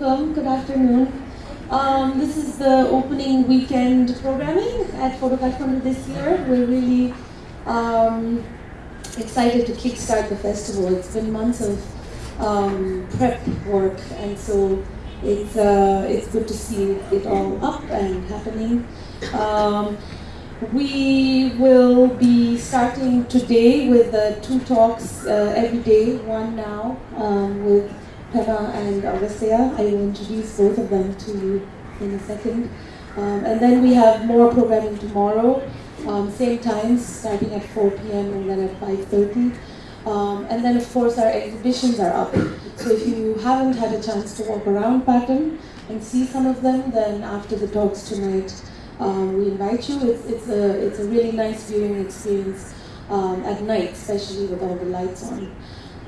welcome. Good afternoon. Um, this is the opening weekend programming at Photo Kathmandu this year. We're really um, excited to kickstart the festival. It's been months of um, prep work, and so it's uh, it's good to see it all up and happening. Um, we will be starting today with uh, two talks uh, every day, one now um, with Pema and Augustia. I will introduce both of them to you in a second. Um, and then we have more programming tomorrow, um, same times, starting at 4 p.m. and then at 5.30. Um, and then, of course, our exhibitions are up. So if you haven't had a chance to walk around Patan and see some of them, then after the talks tonight, um, we invite you. It's, it's, a, it's a really nice viewing experience um, at night, especially with all the lights on.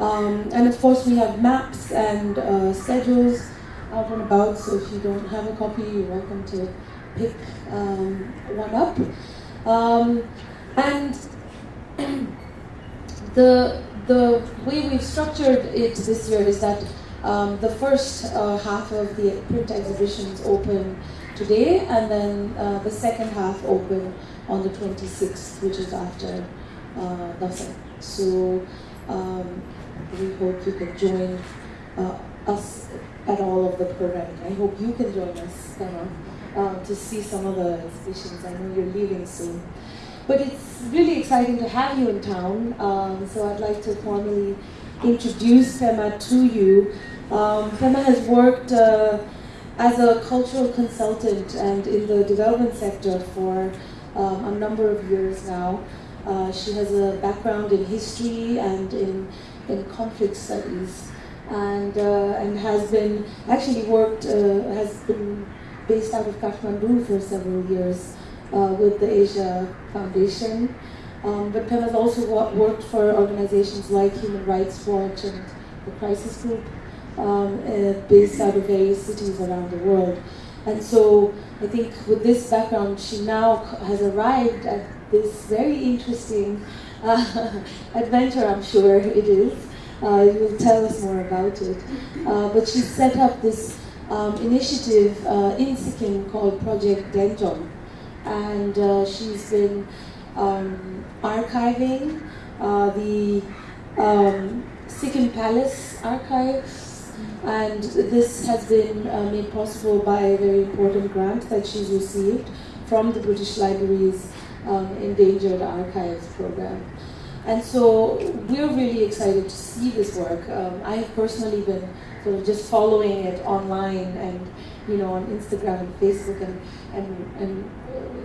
Um, and of course, we have maps and uh, schedules out and about, so if you don't have a copy, you're welcome to pick um, one up. Um, and the, the way we've structured it this year is that um, the first uh, half of the print exhibitions open today, and then uh, the second half open on the 26th, which is after uh, So um, we hope you can join uh, us at all of the programming. I hope you can join us uh, to see some of the exhibitions. I know you're leaving soon. But it's really exciting to have you in town, um, so I'd like to formally introduce Pema to you. Um, Pema has worked uh, as a cultural consultant and in the development sector for um, a number of years now. Uh, she has a background in history and in, in conflict studies and, uh, and has been, actually worked, uh, has been based out of Kathmandu for several years uh, with the Asia Foundation. Um, but Pema has also worked for organizations like Human Rights Watch and the Crisis Group, um, based out of various cities around the world. And so I think with this background, she now has arrived at this very interesting adventure, I'm sure it is. Uh, you will tell us more about it. Uh, but she set up this um, initiative uh, in Sikkim called Project Denjong. And uh, she's been um, archiving uh, the um, Sikkim Palace archives. And this has been uh, made possible by a very important grant that she's received from the British Library's um, Endangered Archives program. And so we're really excited to see this work. Um, I've personally been sort of just following it online and you know on Instagram and Facebook and and and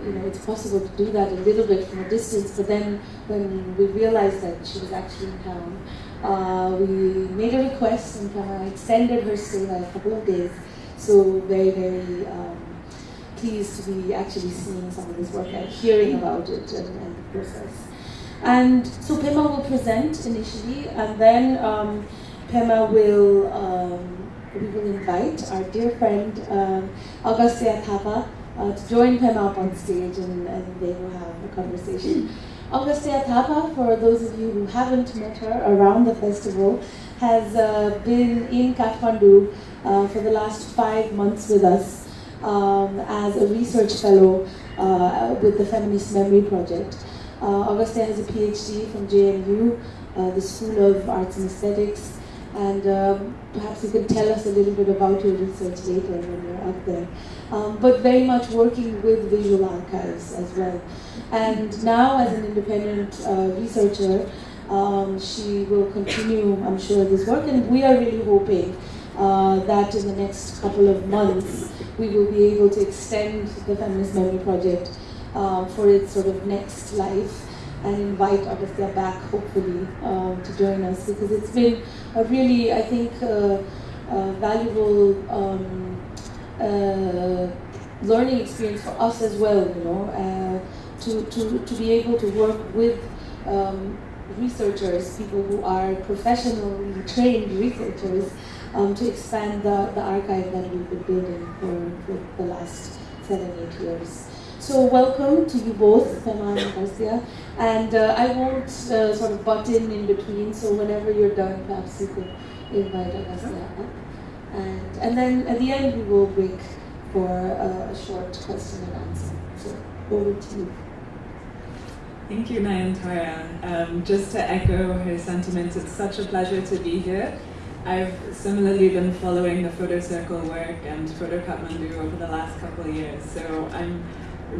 you know it's possible to do that a little bit from a distance. But then when we realized that she was actually in town, uh, we made a request and kind of extended her stay by a couple of days. So very very. Um, pleased to be actually seeing some of this work and hearing about it and, and the process. And so Pema will present initially, and then um, Pema will um, we will invite our dear friend um, Augustia Thapa uh, to join Pema up on stage, and, and they will have a conversation. Augustia Thapa, for those of you who haven't met her around the festival, has uh, been in Kathmandu uh, for the last five months with us um, as a research fellow uh, with the Feminist Memory Project. Uh, Augustia has a PhD from JNU, uh, the School of Arts and Aesthetics, and um, perhaps you can tell us a little bit about your research later when you're up there. Um, but very much working with visual archives as well. And now, as an independent uh, researcher, um, she will continue, I'm sure, this work, and we are really hoping uh, that in the next couple of months we will be able to extend the Feminist Memory Project um, for its sort of next life and invite Augustia back, hopefully, um, to join us because it's been a really, I think, uh, uh, valuable um, uh, learning experience for us as well, you know, uh, to, to, to be able to work with um, researchers, people who are professionally trained researchers, um, to expand the, the archive that we've been building for, for the last seven, eight years. So welcome to you both, Pema and Garcia. And uh, I won't uh, sort of butt in in between, so whenever you're done, perhaps you could invite Garcia up. And, and then at the end, we will break for a, a short question and answer. So over to you. Thank you, Nayantara. Um, just to echo her sentiments, it's such a pleasure to be here. I've similarly been following the Photo Circle work and Photo Kathmandu over the last couple of years, so I'm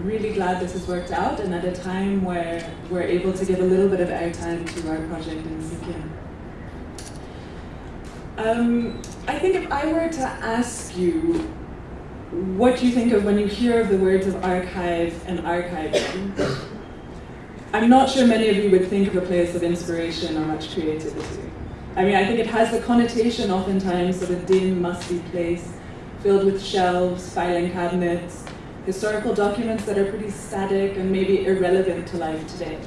really glad this has worked out and at a time where we're able to give a little bit of airtime to our project in Sikkim. Um, I think if I were to ask you what you think of when you hear of the words of archive and archiving, I'm not sure many of you would think of a place of inspiration or much creativity. I mean, I think it has the connotation oftentimes of a dim, musty place filled with shelves, filing cabinets, historical documents that are pretty static and maybe irrelevant to life today.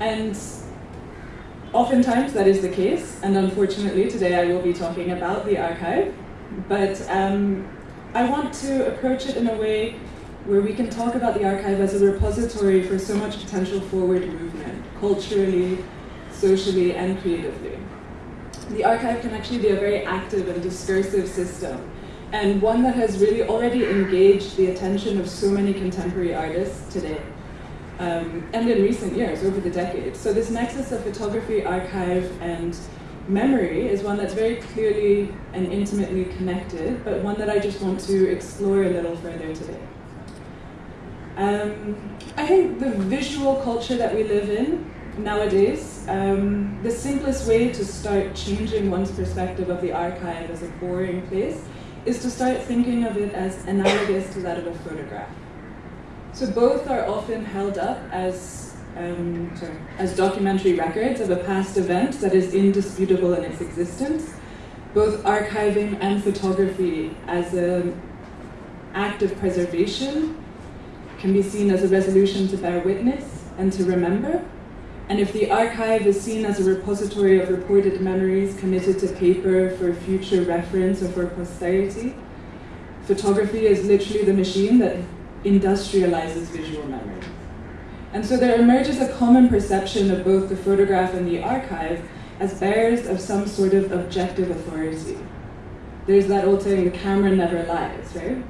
And oftentimes that is the case, and unfortunately today I will be talking about the archive, but um, I want to approach it in a way where we can talk about the archive as a repository for so much potential forward movement, culturally, socially, and creatively. The archive can actually be a very active and discursive system, and one that has really already engaged the attention of so many contemporary artists today, um, and in recent years, over the decades. So this nexus of photography, archive, and memory is one that's very clearly and intimately connected, but one that I just want to explore a little further today. Um, I think the visual culture that we live in nowadays, um, the simplest way to start changing one's perspective of the archive as a boring place is to start thinking of it as analogous to that of a photograph. So both are often held up as, um, sorry, as documentary records of a past event that is indisputable in its existence, both archiving and photography as an act of preservation can be seen as a resolution to bear witness and to remember. And if the archive is seen as a repository of reported memories committed to paper for future reference or for posterity, photography is literally the machine that industrializes visual memory. And so there emerges a common perception of both the photograph and the archive as bearers of some sort of objective authority. There's that old saying, the camera never lies, right?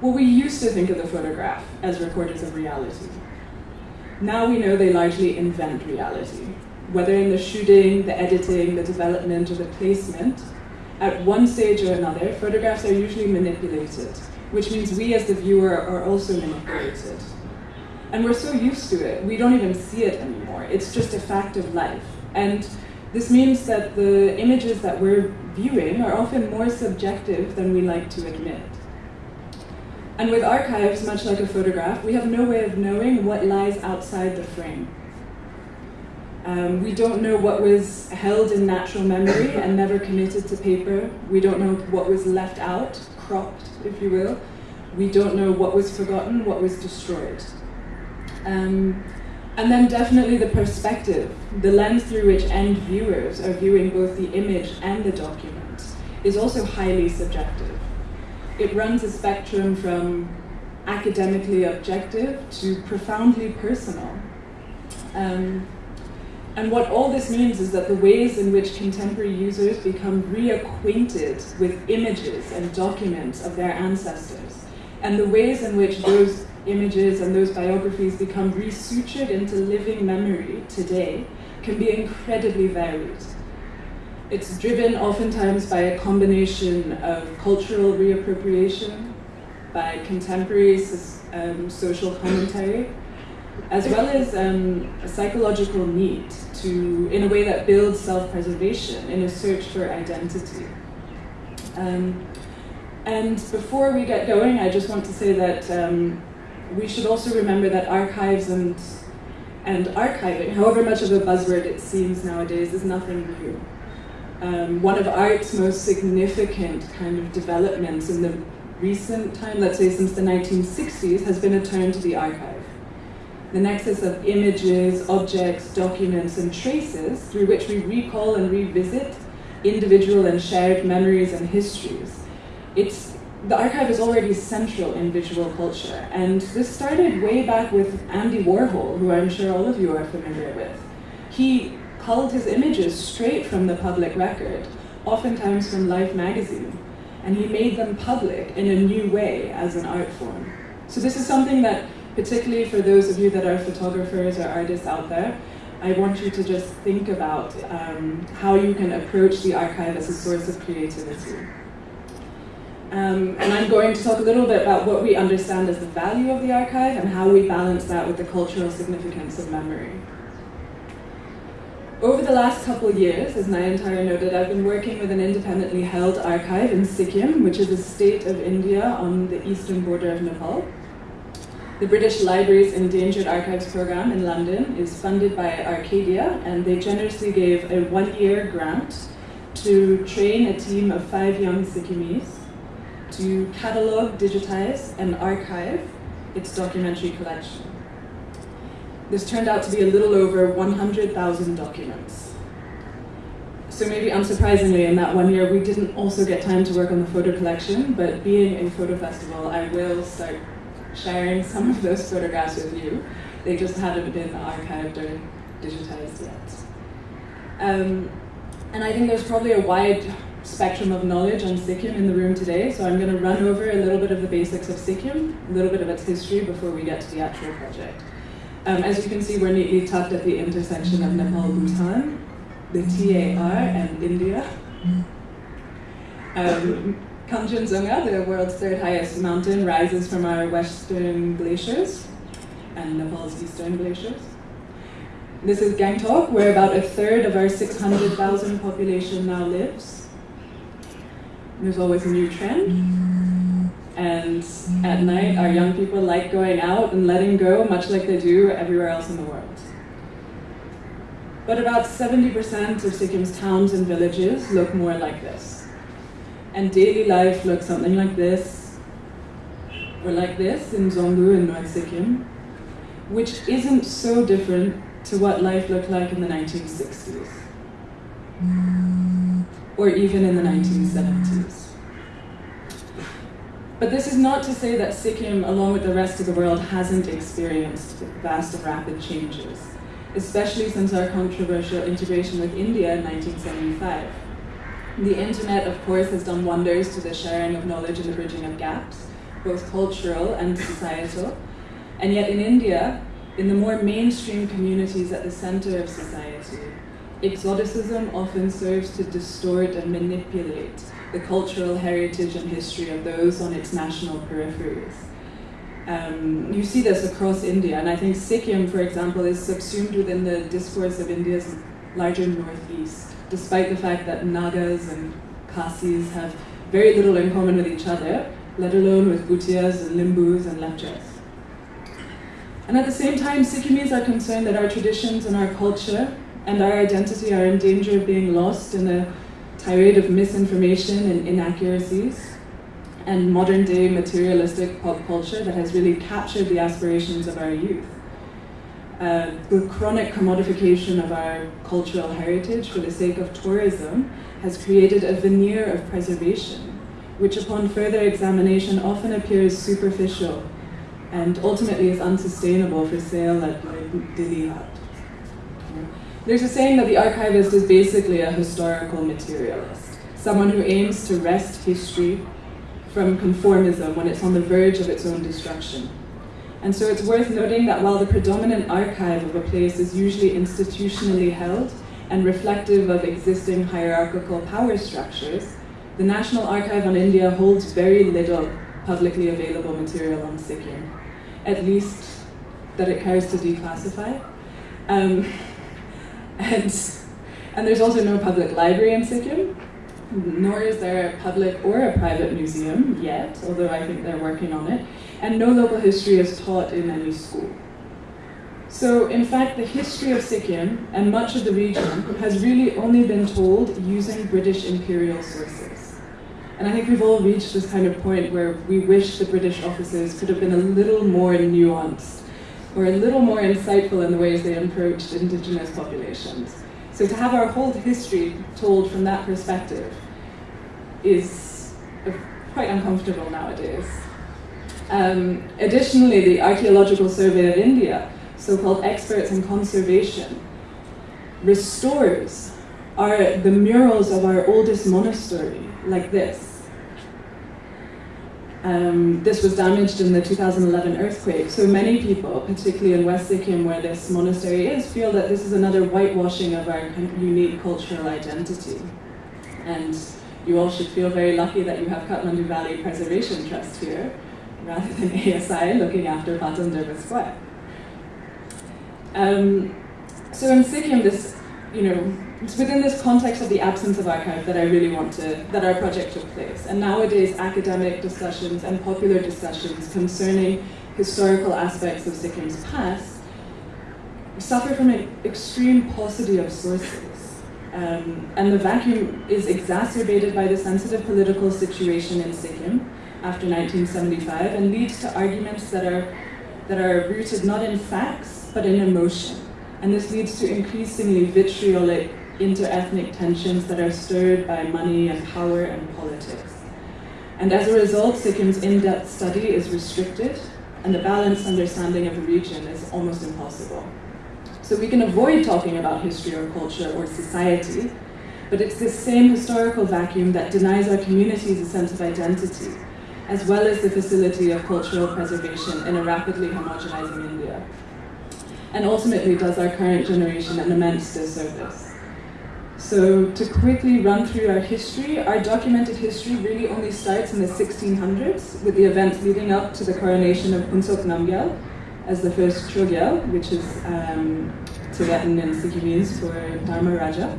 Well, we used to think of the photograph as recorders of reality. Now we know they largely invent reality. Whether in the shooting, the editing, the development, or the placement, at one stage or another, photographs are usually manipulated, which means we as the viewer are also manipulated. And we're so used to it, we don't even see it anymore. It's just a fact of life. And this means that the images that we're viewing are often more subjective than we like to admit. And with archives, much like a photograph, we have no way of knowing what lies outside the frame. Um, we don't know what was held in natural memory and never committed to paper. We don't know what was left out, cropped, if you will. We don't know what was forgotten, what was destroyed. Um, and then definitely the perspective, the lens through which end viewers are viewing both the image and the document, is also highly subjective it runs a spectrum from academically objective to profoundly personal. Um, and what all this means is that the ways in which contemporary users become reacquainted with images and documents of their ancestors, and the ways in which those images and those biographies become resutured into living memory today can be incredibly varied. It's driven oftentimes by a combination of cultural reappropriation, by contemporary um, social commentary, as well as um, a psychological need to, in a way that builds self-preservation in a search for identity. Um, and before we get going, I just want to say that um, we should also remember that archives and, and archiving, however much of a buzzword it seems nowadays, is nothing new um, one of art's most significant kind of developments in the recent time, let's say since the 1960s, has been a turn to the archive. The nexus of images, objects, documents, and traces through which we recall and revisit individual and shared memories and histories. It's, the archive is already central in visual culture, and this started way back with Andy Warhol, who I'm sure all of you are familiar with. He culled his images straight from the public record, oftentimes from Life magazine, and he made them public in a new way as an art form. So this is something that, particularly for those of you that are photographers or artists out there, I want you to just think about um, how you can approach the archive as a source of creativity. Um, and I'm going to talk a little bit about what we understand as the value of the archive and how we balance that with the cultural significance of memory. Over the last couple of years, as Nayantara noted, I've been working with an independently held archive in Sikkim, which is a state of India on the eastern border of Nepal. The British Library's Endangered Archives program in London is funded by Arcadia, and they generously gave a one-year grant to train a team of five young Sikkimese to catalog, digitize, and archive its documentary collection. This turned out to be a little over 100,000 documents. So maybe unsurprisingly, in that one year, we didn't also get time to work on the photo collection, but being a photo festival, I will start sharing some of those photographs with you. They just hadn't been archived or digitized yet. Um, and I think there's probably a wide spectrum of knowledge on Sikkim in the room today, so I'm going to run over a little bit of the basics of Sikkim, a little bit of its history before we get to the actual project. Um, as you can see, we're neatly tucked at the intersection of Nepal, Bhutan, the TAR, and India. Um, Kanchenjunga, the world's third highest mountain, rises from our western glaciers and Nepal's eastern glaciers. This is Gangtok, where about a third of our 600,000 population now lives. There's always a new trend. And at night, our young people like going out and letting go, much like they do everywhere else in the world. But about 70% of Sikkim's towns and villages look more like this. And daily life looks something like this, or like this in Dzongu in North Sikkim, which isn't so different to what life looked like in the 1960s, or even in the 1970s. But this is not to say that Sikkim, along with the rest of the world, hasn't experienced vast and rapid changes, especially since our controversial integration with India in 1975. The internet, of course, has done wonders to the sharing of knowledge and the bridging of gaps, both cultural and societal. And yet in India, in the more mainstream communities at the center of society, exoticism often serves to distort and manipulate the cultural heritage and history of those on its national peripheries. Um, you see this across India, and I think Sikkim, for example, is subsumed within the discourse of India's larger northeast, despite the fact that Nagas and Khasis have very little in common with each other, let alone with Bhutias and Limbus and Lepchas. And at the same time, Sikkimese are concerned that our traditions and our culture and our identity are in danger of being lost in a tirade of misinformation and inaccuracies and modern day materialistic pop culture that has really captured the aspirations of our youth. Uh, the chronic commodification of our cultural heritage for the sake of tourism has created a veneer of preservation, which upon further examination often appears superficial and ultimately is unsustainable for sale at Dilli Haat. There's a saying that the archivist is basically a historical materialist, someone who aims to wrest history from conformism when it's on the verge of its own destruction. And so it's worth noting that while the predominant archive of a place is usually institutionally held and reflective of existing hierarchical power structures, the National Archive on India holds very little publicly available material on Sikkim, at least that it cares to declassify. Um, and, and there's also no public library in Sikkim, nor is there a public or a private museum yet, although I think they're working on it, and no local history is taught in any school. So, in fact, the history of Sikkim and much of the region has really only been told using British imperial sources. And I think we've all reached this kind of point where we wish the British officers could have been a little more nuanced or a little more insightful in the ways they approached indigenous populations. So to have our whole history told from that perspective is quite uncomfortable nowadays. Um, additionally, the Archaeological Survey of India, so-called experts in conservation, restores are the murals of our oldest monastery, like this. Um, this was damaged in the 2011 earthquake, so many people, particularly in West Sikkim where this monastery is, feel that this is another whitewashing of our unique cultural identity. And you all should feel very lucky that you have Kathmandu Valley Preservation Trust here, rather than ASI looking after Patan Durbar Square. Um, so in Sikkim, this, you know, it's within this context of the absence of archive that I really want to, that our project took place. And nowadays, academic discussions and popular discussions concerning historical aspects of Sikkim's past suffer from an extreme paucity of sources. Um, and the vacuum is exacerbated by the sensitive political situation in Sikkim after 1975 and leads to arguments that are, that are rooted not in facts, but in emotion. And this leads to increasingly vitriolic inter-ethnic tensions that are stirred by money and power and politics. And as a result, Sikkim's in-depth study is restricted and the balanced understanding of the region is almost impossible. So we can avoid talking about history or culture or society, but it's this same historical vacuum that denies our communities a sense of identity, as well as the facility of cultural preservation in a rapidly homogenizing India. And ultimately does our current generation an immense disservice. So to quickly run through our history, our documented history really only starts in the 1600s with the events leading up to the coronation of Phuntsok Namgyal as the first Chogyal, which is um, Tibetan and means for Dharma Raja.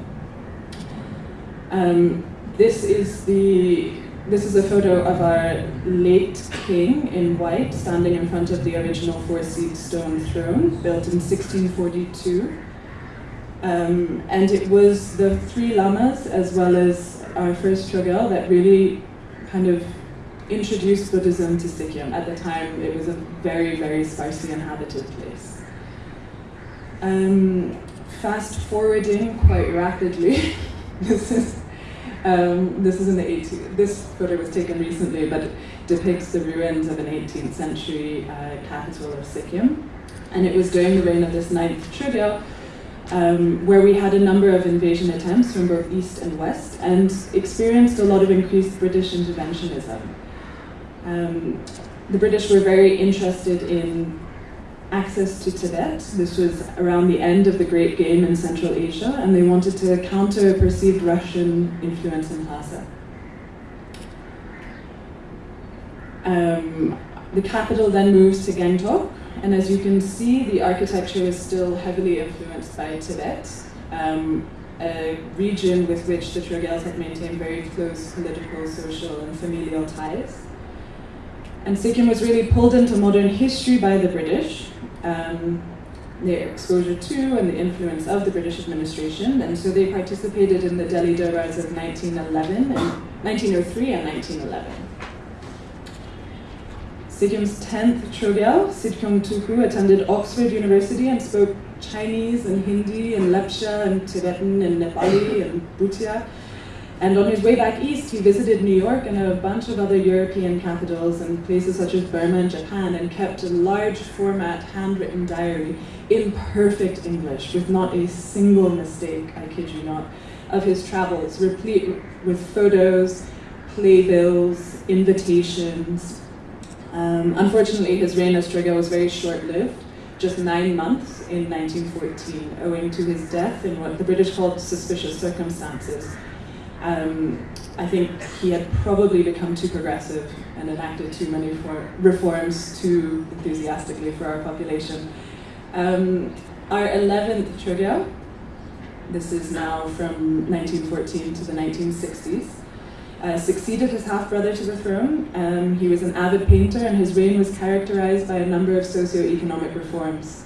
Um, this is the this is a photo of our late king in white standing in front of the original four-seat stone throne built in 1642 um, and it was the three lamas, as well as our first Chogyal, that really kind of introduced Buddhism to Sikkim. At the time, it was a very, very sparsely inhabited place. Um, fast forwarding quite rapidly, this is um, this is in the 18th. This photo was taken recently, but depicts the ruins of an 18th century uh, capital of Sikkim, and it was during the reign of this ninth Chogyal um, where we had a number of invasion attempts from both east and west and experienced a lot of increased British interventionism. Um, the British were very interested in access to Tibet. This was around the end of the Great Game in Central Asia, and they wanted to counter perceived Russian influence in Lhasa. Um, the capital then moves to Gangtok, and as you can see, the architecture is still heavily influenced by Tibet, um, a region with which the Chogyals had maintained very close political, social, and familial ties. And Sikkim was really pulled into modern history by the British, um, their exposure to and the influence of the British administration, and so they participated in the Delhi Durbars of 1911 and 1903 and 1911. Sikkim's 10th Chogyal, Sidkeong Tulku, attended Oxford University and spoke Chinese and Hindi and Lepcha and Tibetan and Nepali and Bhutia. And on his way back east, he visited New York and a bunch of other European capitals and places such as Burma and Japan and kept a large format handwritten diary in perfect English with not a single mistake, I kid you not, of his travels, replete with photos, playbills, invitations, um, unfortunately, his reign as Chogyal was very short-lived, just nine months in 1914, owing to his death in what the British called suspicious circumstances. Um, I think he had probably become too progressive and enacted too many reforms too enthusiastically for our population. Um, our 11th Chogyal, this is now from 1914 to the 1960s, uh, succeeded his half-brother to the throne. Um, he was an avid painter and his reign was characterized by a number of socio-economic reforms.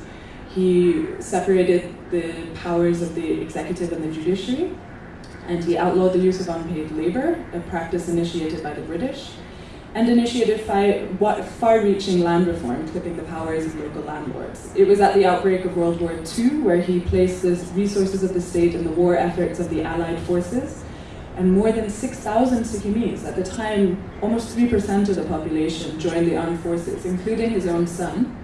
He separated the powers of the executive and the judiciary, and he outlawed the use of unpaid labor, a practice initiated by the British, and initiated far-reaching land reform, clipping the powers of local landlords. It was at the outbreak of World War II where he placed the resources of the state in the war efforts of the Allied forces, and more than 6,000 Sikkimese, at the time almost 3% of the population, joined the armed forces, including his own son,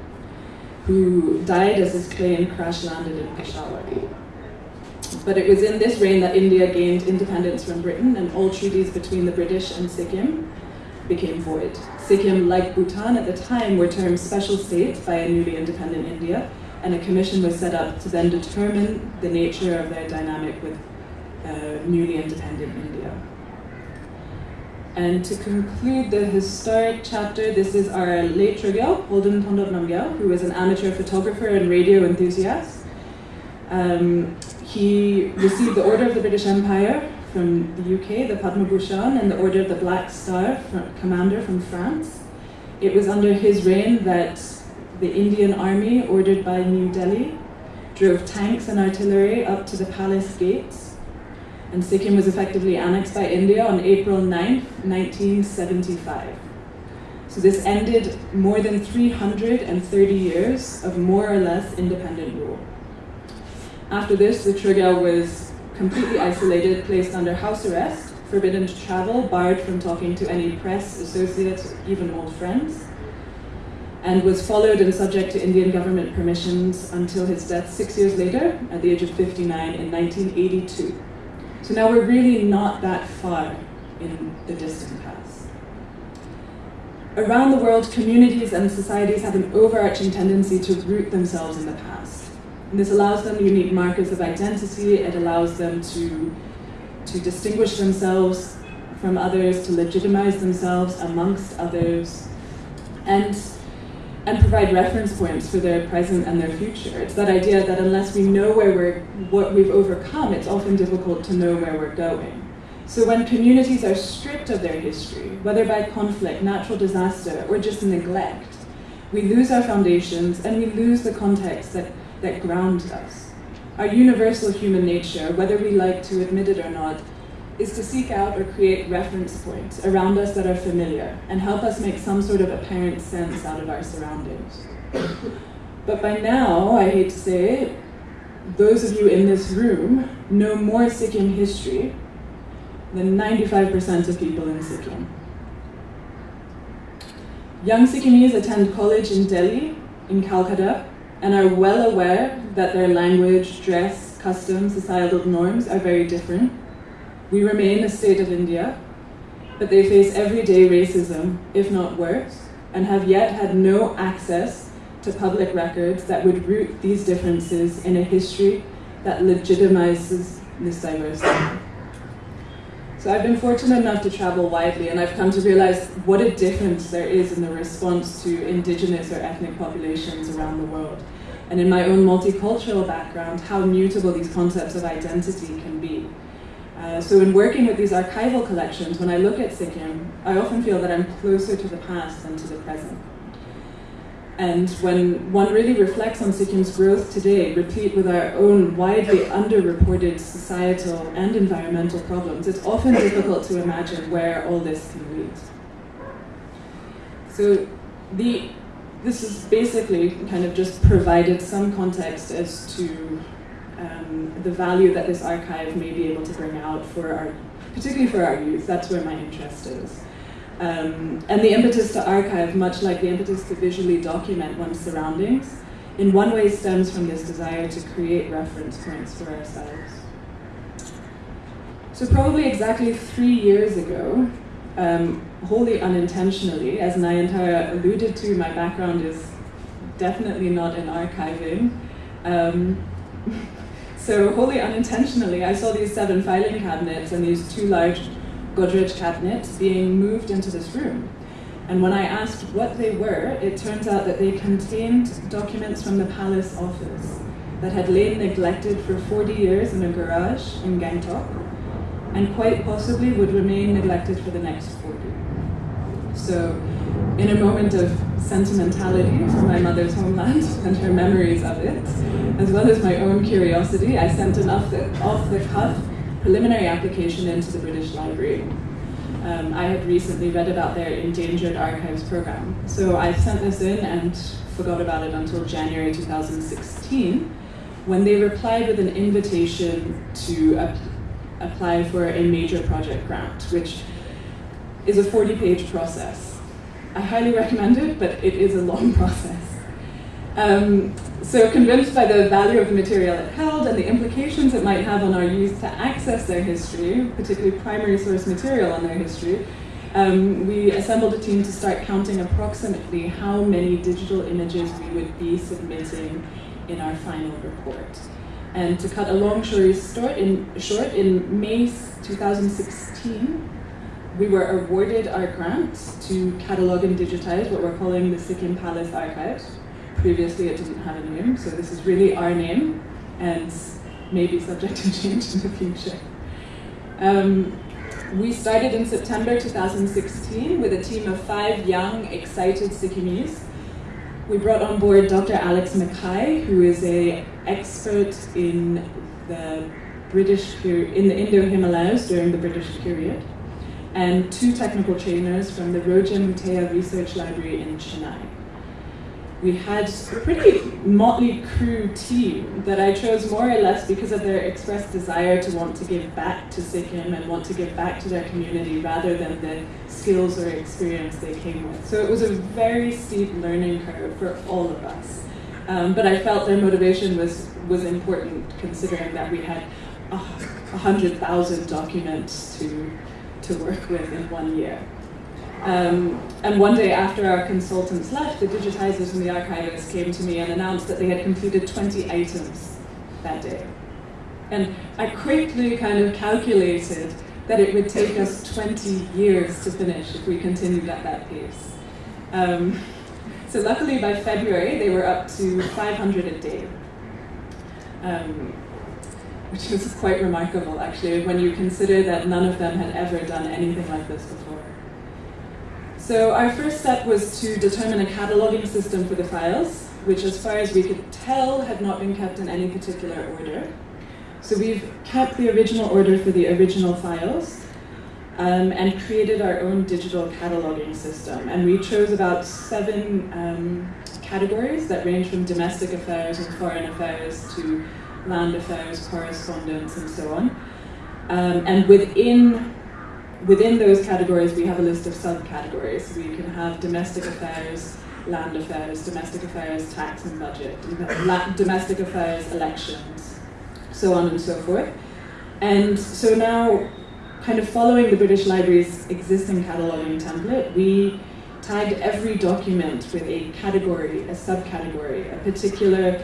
who died as his plane crash landed in Peshawar. but it was in this reign that India gained independence from Britain, and all treaties between the British and Sikkim became void. Sikkim, like Bhutan at the time, were termed special state by a newly independent India, and a commission was set up to then determine the nature of their dynamic with uh, newly independent India. And to conclude the historic chapter, this is our late Chogyal, Palden Thondup Namgyal, who was an amateur photographer and radio enthusiast. Um, he received the Order of the British Empire from the UK, the Padma Bhushan, and the Order of the Black Star from, Commander from France. It was under his reign that the Indian Army, ordered by New Delhi, drove tanks and artillery up to the palace gates and Sikkim was effectively annexed by India on April 9, 1975. So this ended more than 330 years of more or less independent rule. After this, the Chogyal was completely isolated, placed under house arrest, forbidden to travel, barred from talking to any press, associates, even old friends, and was followed and subject to Indian government permissions until his death six years later, at the age of 59 in 1982. So now we're really not that far in the distant past. Around the world, communities and societies have an overarching tendency to root themselves in the past. And this allows them unique markers of identity, it allows them to, to distinguish themselves from others, to legitimize themselves amongst others. And and provide reference points for their present and their future. It's that idea that unless we know where we're, what we've overcome, it's often difficult to know where we're going. So when communities are stripped of their history, whether by conflict, natural disaster, or just neglect, we lose our foundations and we lose the context that, that grounds us. Our universal human nature, whether we like to admit it or not, is to seek out or create reference points around us that are familiar and help us make some sort of apparent sense out of our surroundings. But by now, I hate to say it, those of you in this room know more Sikkim history than 95% of people in Sikkim. Young Sikkimese attend college in Delhi, in Calcutta, and are well aware that their language, dress, customs, societal norms are very different we remain a state of India, but they face everyday racism, if not worse, and have yet had no access to public records that would root these differences in a history that legitimizes this diversity. So I've been fortunate enough to travel widely and I've come to realize what a difference there is in the response to indigenous or ethnic populations around the world. And in my own multicultural background, how mutable these concepts of identity can be. Uh, so in working with these archival collections, when I look at Sikkim, I often feel that I'm closer to the past than to the present. And when one really reflects on Sikkim's growth today, replete with our own widely underreported societal and environmental problems, it's often difficult to imagine where all this can lead. So the, this is basically kind of just provided some context as to um, the value that this archive may be able to bring out for our, particularly for our youth. That's where my interest is. Um, and the impetus to archive, much like the impetus to visually document one's surroundings, in one way stems from this desire to create reference points for ourselves. So probably exactly three years ago, um, wholly unintentionally, as Nayantara alluded to, my background is definitely not in archiving. Um, so wholly unintentionally, I saw these seven filing cabinets and these two large Godrej cabinets being moved into this room. And when I asked what they were, it turns out that they contained documents from the palace office that had lain neglected for 40 years in a garage in Gangtok, and quite possibly would remain neglected for the next 40. So in a moment of sentimentality for my mother's homeland and her memories of it, as well as my own curiosity, I sent an off-the-cuff preliminary application into the British Library. Um, I had recently read about their Endangered Archives program. So I sent this in and forgot about it until January 2016, when they replied with an invitation to ap apply for a major project grant, which is a 40-page process. I highly recommend it, but it is a long process. Um, so convinced by the value of the material it held and the implications it might have on our youth to access their history, particularly primary source material on their history, um, we assembled a team to start counting approximately how many digital images we would be submitting in our final report. And to cut a long story short, in, short, in May 2016, we were awarded our grant to catalogue and digitize what we're calling the Sikkim Palace Archives. Previously it didn't have a name, so this is really our name and maybe subject to change in the future. Um, we started in September 2016 with a team of five young, excited Sikkimese. We brought on board Dr. Alex McKay, who is an expert in the British in the Indo-Himalayas during the British period, and two technical trainers from the Roja Muthiah Research Library in Chennai we had a pretty motley crew team that I chose more or less because of their expressed desire to want to give back to Sikkim and want to give back to their community rather than the skills or experience they came with. So it was a very steep learning curve for all of us. Um, but I felt their motivation was, was important considering that we had hundred thousand documents to, to work with in one year. Um, and one day after our consultants left, the digitizers and the archivists came to me and announced that they had completed 20 items that day. And I quickly kind of calculated that it would take us 20 years to finish if we continued at that pace. Um, so luckily by February, they were up to 500 a day. Um, which was quite remarkable actually when you consider that none of them had ever done anything like this before. So our first step was to determine a cataloging system for the files, which as far as we could tell had not been kept in any particular order. So we've kept the original order for the original files um, and created our own digital cataloging system. And we chose about seven um, categories that range from domestic affairs and foreign affairs to land affairs, correspondence, and so on. Um, and within within those categories, we have a list of subcategories. We can have domestic affairs, land affairs, domestic affairs, tax and budget, domestic affairs, elections, so on and so forth. And so now, kind of following the British Library's existing cataloguing template, we tagged every document with a category, a subcategory, a particular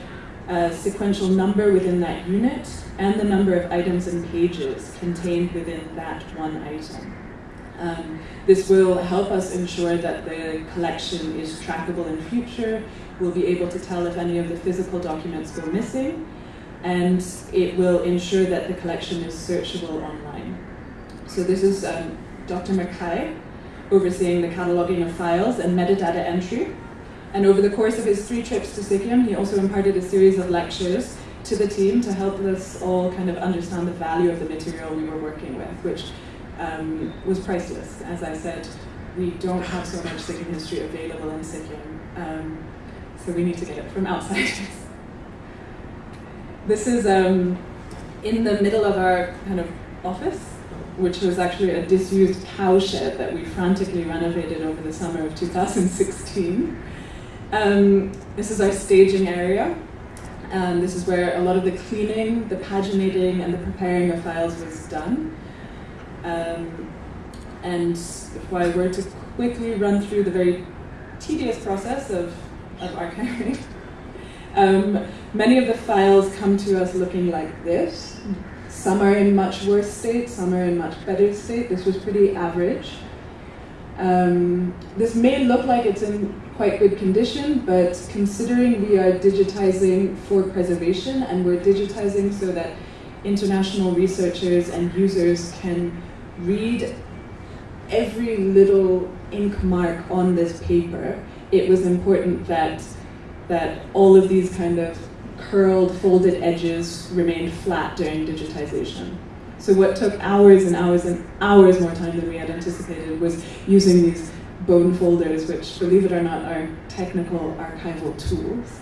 uh, sequential number within that unit, and the number of items and pages contained within that one item. Um, this will help us ensure that the collection is trackable in future. We'll be able to tell if any of the physical documents go missing, and it will ensure that the collection is searchable online. So this is um, Dr. McKay overseeing the cataloging of files and metadata entry. And over the course of his three trips to Sikkim, he also imparted a series of lectures to the team to help us all kind of understand the value of the material we were working with, which um, was priceless. As I said, we don't have so much Sikkim history available in Sikkim, um, so we need to get it from outsiders. this is um, in the middle of our kind of office, which was actually a disused cowshed that we frantically renovated over the summer of 2016. Um, this is our staging area. Um, this is where a lot of the cleaning, the paginating, and the preparing of files was done. Um, and if I were to quickly run through the very tedious process of, of archiving, um, many of the files come to us looking like this. Some are in much worse state, some are in much better state. This was pretty average. Um, this may look like it's in quite good condition, but considering we are digitizing for preservation and we're digitizing so that international researchers and users can read every little ink mark on this paper, it was important that, that all of these kind of curled, folded edges remained flat during digitization. So what took hours and hours and hours more time than we had anticipated was using these bone folders, which, believe it or not, are technical archival tools,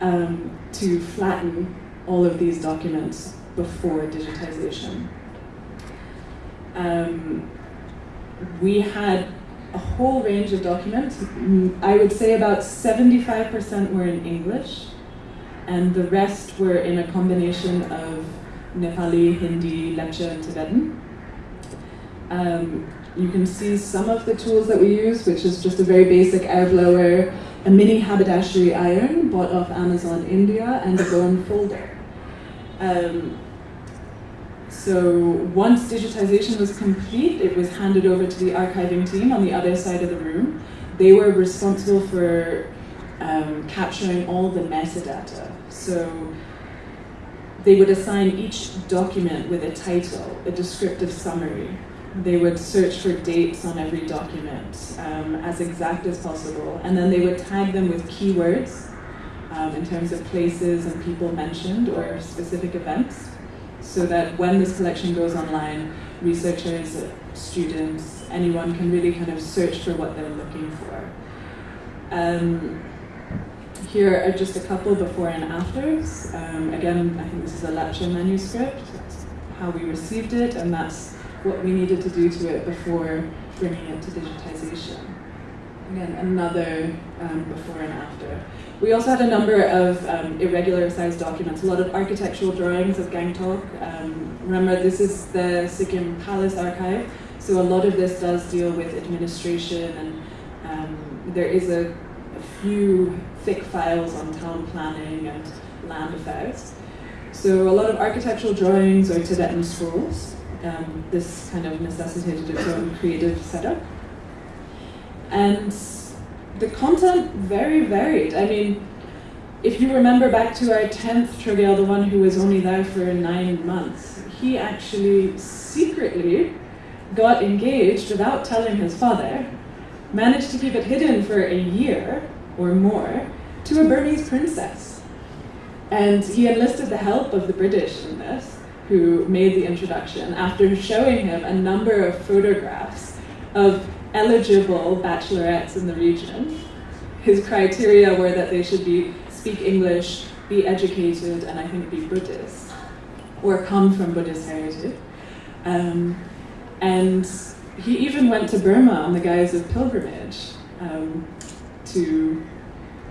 um, to flatten all of these documents before digitization. Um, we had a whole range of documents. Mm, I would say about 75% were in English, and the rest were in a combination of Nepali, Hindi, Lepcha, and Tibetan. Um, you can see some of the tools that we use, which is just a very basic air blower, a mini haberdashery iron bought off Amazon India, and a bone folder. Um, so once digitization was complete, it was handed over to the archiving team on the other side of the room. They were responsible for um, capturing all the metadata. So they would assign each document with a title, a descriptive summary. They would search for dates on every document um, as exact as possible, and then they would tag them with keywords um, in terms of places and people mentioned or specific events, so that when this collection goes online, researchers, students, anyone can really kind of search for what they're looking for. Um, here are just a couple before and afters. Um, again, I think this is a Lepcha manuscript. How we received it, and that's what we needed to do to it before bringing it to digitization. Again, another um, before and after. We also had a number of um, irregular sized documents, a lot of architectural drawings of Gangtok. Um, remember, this is the Sikkim Palace Archive, so a lot of this does deal with administration, and um, there is a, a few thick files on town planning and land affairs. So a lot of architectural drawings or Tibetan scrolls. Um, this kind of necessitated its own creative setup. And the content very varied. I mean, if you remember back to our 10th Chogyal, the one who was only there for nine months, he actually secretly got engaged without telling his father, managed to keep it hidden for a year or more to a Burmese princess. And he enlisted the help of the British in this, who made the introduction after showing him a number of photographs of eligible bachelorettes in the region. His criteria were that they should be speak English, be educated, and I think be Buddhist, or come from Buddhist heritage. Um, and he even went to Burma on the guise of pilgrimage um, to,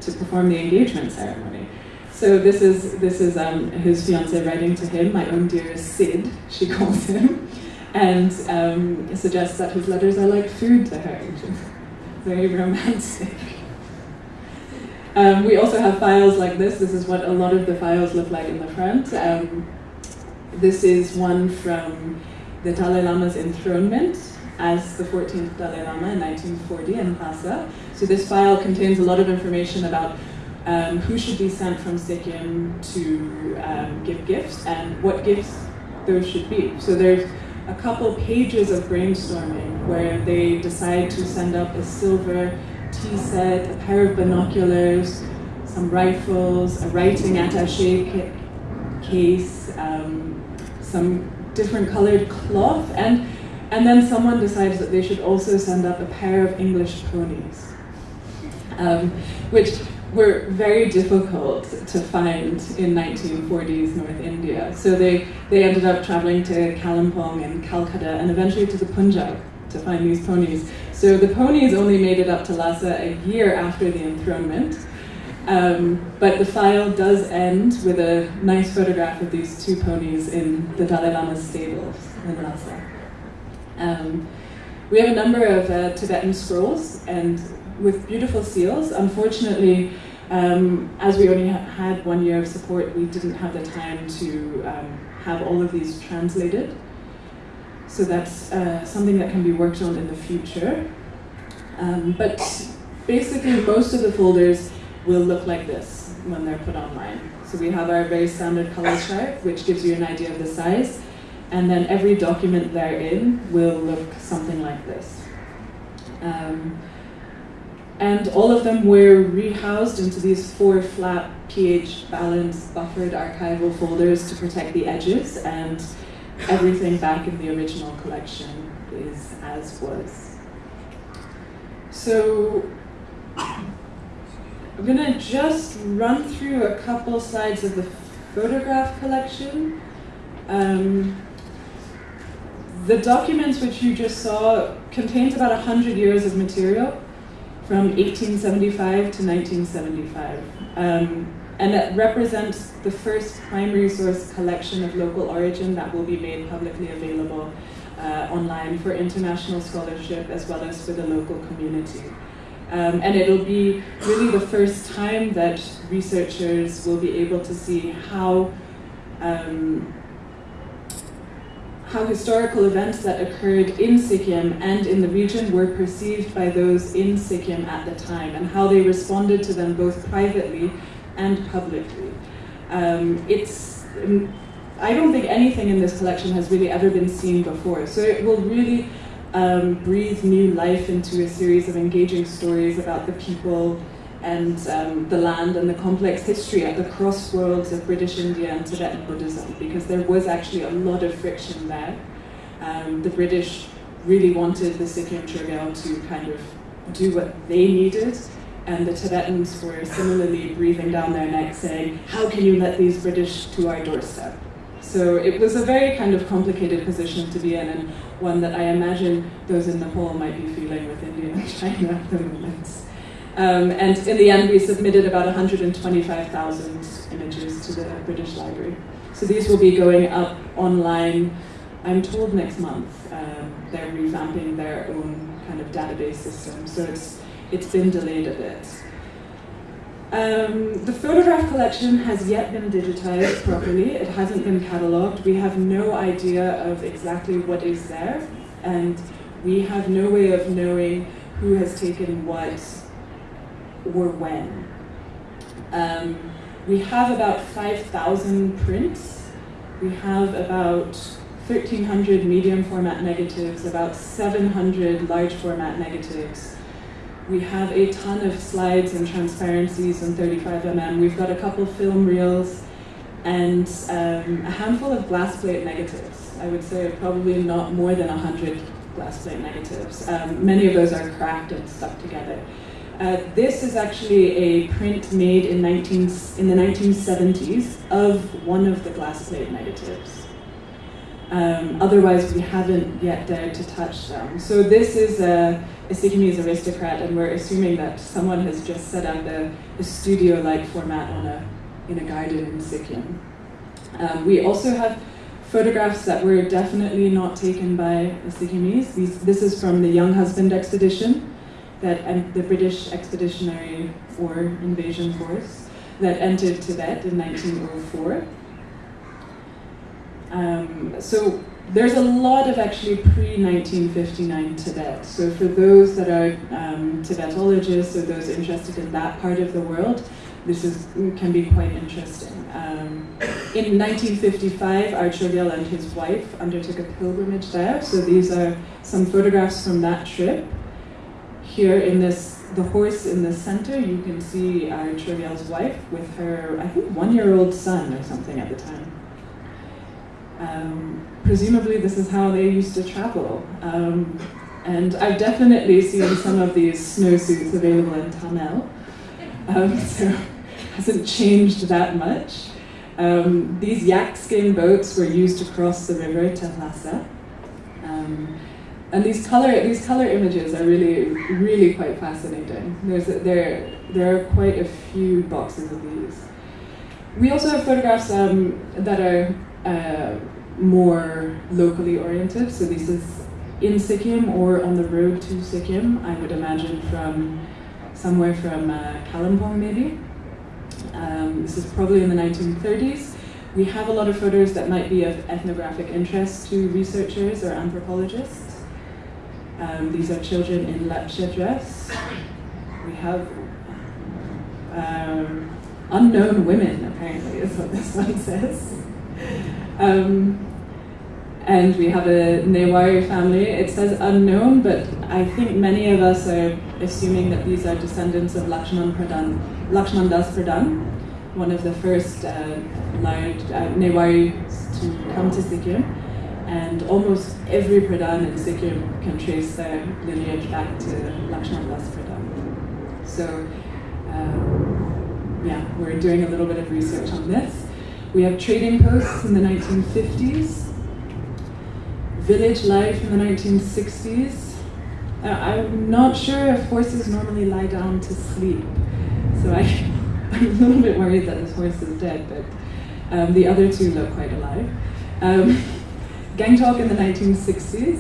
to perform the engagement ceremony. So this is this is um, his fiance writing to him, my own dearest Sid, she calls him and um, suggests that his letters are like food to her, which is very romantic. Um, we also have files like this. This is what a lot of the files look like in the front. Um, this is one from the Dalai Lama's enthronement as the 14th Dalai Lama in 1940 in Lhasa. So this file contains a lot of information about um, who should be sent from Sikkim to um, give gifts and what gifts those should be. So there's a couple pages of brainstorming where they decide to send up a silver tea set, a pair of binoculars, some rifles, a writing attache case, um, some different colored cloth, and, and then someone decides that they should also send up a pair of English ponies, um, which were very difficult to find in 1940s North India. So they, they ended up traveling to Kalimpong and Calcutta and eventually to the Punjab to find these ponies. So the ponies only made it up to Lhasa a year after the enthronement. Um, but the file does end with a nice photograph of these two ponies in the Dalai Lama's stables in Lhasa. Um, we have a number of uh, Tibetan scrolls, and with beautiful seals. Unfortunately, um, as we only had one year of support, we didn't have the time to um, have all of these translated. So that's uh, something that can be worked on in the future. Um, but basically, most of the folders will look like this when they're put online. So we have our very standard color chart, which gives you an idea of the size. And then every document therein will look something like this. Um, and all of them were rehoused into these four flat pH balanced buffered archival folders to protect the edges and everything back in the original collection is as was. So I'm gonna just run through a couple slides of the photograph collection. Um, the documents which you just saw contains about 100 years of material from 1875 to 1975. Um, and that represents the first primary source collection of local origin that will be made publicly available uh, online for international scholarship as well as for the local community. Um, and it'll be really the first time that researchers will be able to see how um, how historical events that occurred in Sikkim and in the region were perceived by those in Sikkim at the time and how they responded to them both privately and publicly. Um, it's, um, I don't think anything in this collection has really ever been seen before, so it will really um, breathe new life into a series of engaging stories about the people and um, the land and the complex history at the crossroads of British India and Tibetan Buddhism, because there was actually a lot of friction there. Um, the British really wanted the Sikkim Chogyal to kind of do what they needed, and the Tibetans were similarly breathing down their necks saying, how can you let these British to our doorstep? So it was a very kind of complicated position to be in, and one that I imagine those in Nepal might be feeling with India and China at the moment. Um, and in the end, we submitted about 125,000 images to the British Library. So these will be going up online, I'm told next month. Um, they're revamping their own kind of database system, so it's, it's been delayed a bit. Um, the photograph collection has yet been digitized properly. It hasn't been catalogued. We have no idea of exactly what is there, and we have no way of knowing who has taken what or when. Um, we have about 5,000 prints. We have about 1,300 medium format negatives, about 700 large format negatives. We have a ton of slides and transparencies in 35mm. We've got a couple film reels and um, a handful of glass plate negatives. I would say probably not more than 100 glass plate negatives. Um, many of those are cracked and stuck together. Uh, this is actually a print made in, 19, in the 1970s of one of the glass plate negatives. Um, otherwise, we haven't yet dared to touch them. So this is a, Sikkimese aristocrat, and we're assuming that someone has just set up a, a studio-like format on a, in a garden in Sikkim. Um, we also have photographs that were definitely not taken by. These, this is from the Younghusband expedition that the British Expeditionary or Invasion Force that entered Tibet in 1904. Um, so there's a lot of actually pre-1959 Tibet. So for those that are um, Tibetologists or those interested in that part of the world, this is, can be quite interesting. Um, in 1955, Art and his wife undertook a pilgrimage there. So these are some photographs from that trip. Here in this, the horse in the center, you can see uh, Chogyal's wife with her, I think, one-year-old son or something at the time. Um, presumably this is how they used to travel. Um, and I've definitely seen some of these snowsuits available in Thamel. Um, so hasn't changed that much. Um, these yak skin boats were used to cross the river to Lhasa. Um, and these color these color images are really really quite fascinating. There's a, there there are quite a few boxes of these. We also have photographs um, that are uh, more locally oriented. So this is in Sikkim or on the road to Sikkim. I would imagine from somewhere from uh, Kalimpong maybe. Um, this is probably in the 1930s. We have a lot of photos that might be of ethnographic interest to researchers or anthropologists. Um, these are children in lepcha dress. We have um, unknown women, apparently, is what this one says. Um, and we have a Newari family. It says unknown, but I think many of us are assuming that these are descendants of Lakshman Pradhan, Lakshman Das Pradhan, one of the first uh, large uh, Newari to come to Sikkim and almost every Pradhan in Sikkim can trace their lineage back to Lakshman Das Pradhan. So, um, yeah, we're doing a little bit of research on this. We have trading posts in the 1950s. village life in the 1960s. Uh, I'm not sure if horses normally lie down to sleep, so I, I'm a little bit worried that this horse is dead, but um, the other two look quite alive. Um, Gangtok in the 1960s.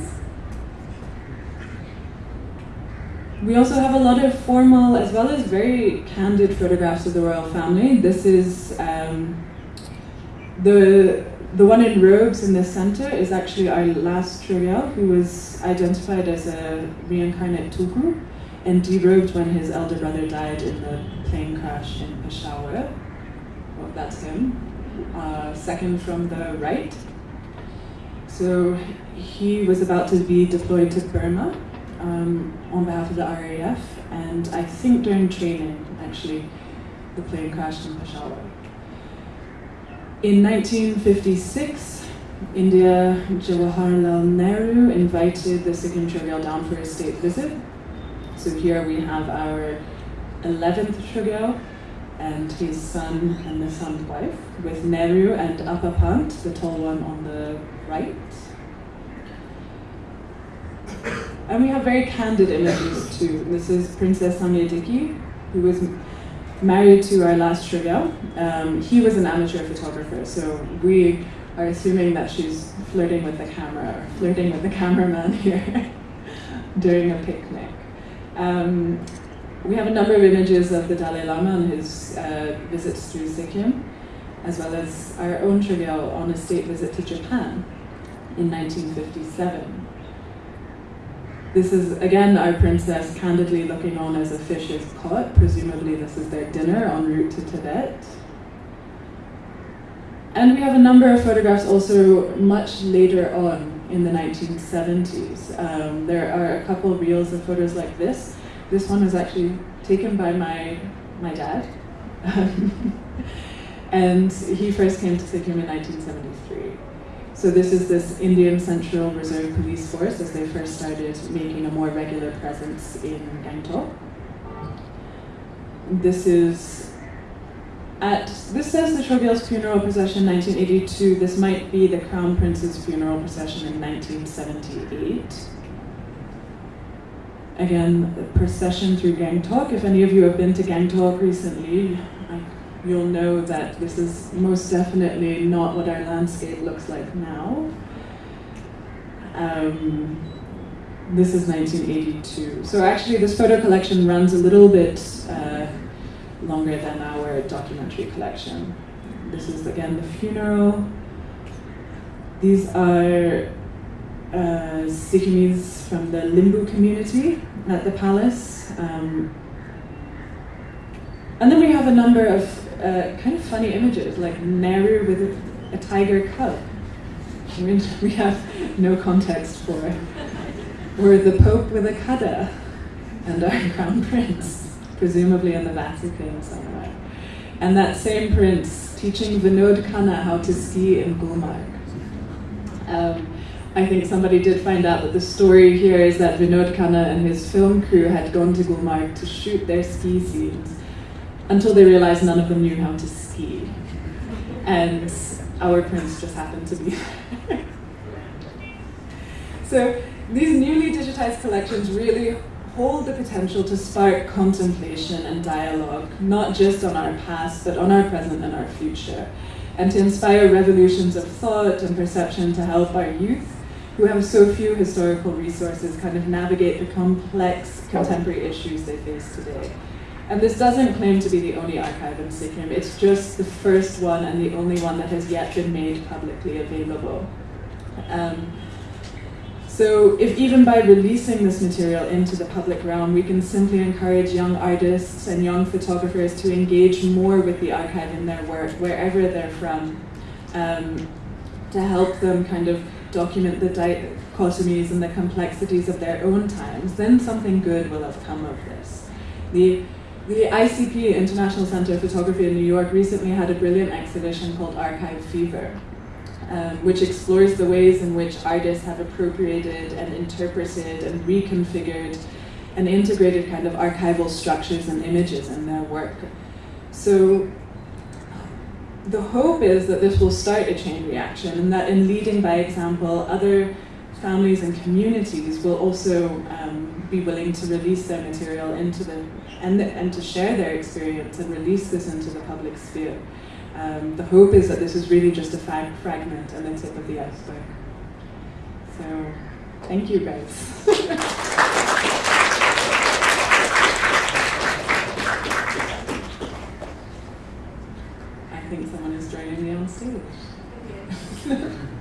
We also have a lot of formal as well as very candid photographs of the royal family. This is um, the the one in robes in the center is actually our last Chogyal, who was identified as a reincarnate Tulku and derobed when his elder brother died in the plane crash in Peshawar. Well, that's him. Uh, second from the right. So he was about to be deployed to Burma um, on behalf of the RAF, and I think during training, actually, the plane crashed in Peshawar. In 1956, India Jawaharlal Nehru invited the Sikkim Chogyal down for a state visit. So here we have our 11th Chogyal and his son and the son's wife, with Nehru and Appa Pant, the tall one on the right. And we have very candid images too. This is Princess Samyadiki, who was married to our last Chogyal. Um, he was an amateur photographer, so we are assuming that she's flirting with the camera, or flirting with the cameraman here during a picnic. Um, we have a number of images of the Dalai Lama and his uh, visits through Sikkim, as well as our own Chogyal on a state visit to Japan in 1957. This is again our princess candidly looking on as a fish is caught. Presumably, this is their dinner en route to Tibet. And we have a number of photographs also much later on in the 1970s. Um, there are a couple reels of photos like this. This one was actually taken by my, my dad. and he first came to Sikkim in 1973. So this is this Indian Central Reserve Police Force as they first started making a more regular presence in Gangtok. This is at, this says the Chogyal's funeral procession 1982. This might be the Crown Prince's funeral procession in 1978. Again, the procession through Gangtok. If any of you have been to Gangtok recently, you'll know that this is most definitely not what our landscape looks like now. Um, this is 1982. So actually this photo collection runs a little bit uh, longer than our documentary collection. This is again the funeral. These are uh, from the Limbu community at the palace. Um, and then we have a number of uh, kind of funny images, like Nehru with a, a tiger cub, which we have no context for. Or the Pope with a kada, and our crown prince, presumably in the Vatican somewhere. And that same prince teaching Vinod Khanna how to ski in Gulmarg. Um, I think somebody did find out that the story here is that Vinod Khanna and his film crew had gone to Gulmarg to shoot their ski scenes until they realized none of them knew how to ski. And our prince just happened to be there. so these newly digitized collections really hold the potential to spark contemplation and dialogue, not just on our past, but on our present and our future, and to inspire revolutions of thought and perception to help our youth, who have so few historical resources, kind of navigate the complex contemporary issues they face today. And this doesn't claim to be the only archive in Sikkim, it's just the first one and the only one that has yet been made publicly available. Um, so if even by releasing this material into the public realm, we can simply encourage young artists and young photographers to engage more with the archive in their work, wherever they're from, um, to help them kind of document the dichotomies and the complexities of their own times, then something good will have come of this. The the ICP, International Center of Photography in New York, recently had a brilliant exhibition called Archive Fever, um, which explores the ways in which artists have appropriated and interpreted and reconfigured and integrated kind of archival structures and images in their work. So the hope is that this will start a chain reaction and that in leading by example, other families and communities will also um, be willing to release their material into the and, the, and to share their experience and release this into the public sphere. Um, the hope is that this is really just a fag fragment and the tip of the iceberg. So, thank you guys. I think someone is joining me on stage.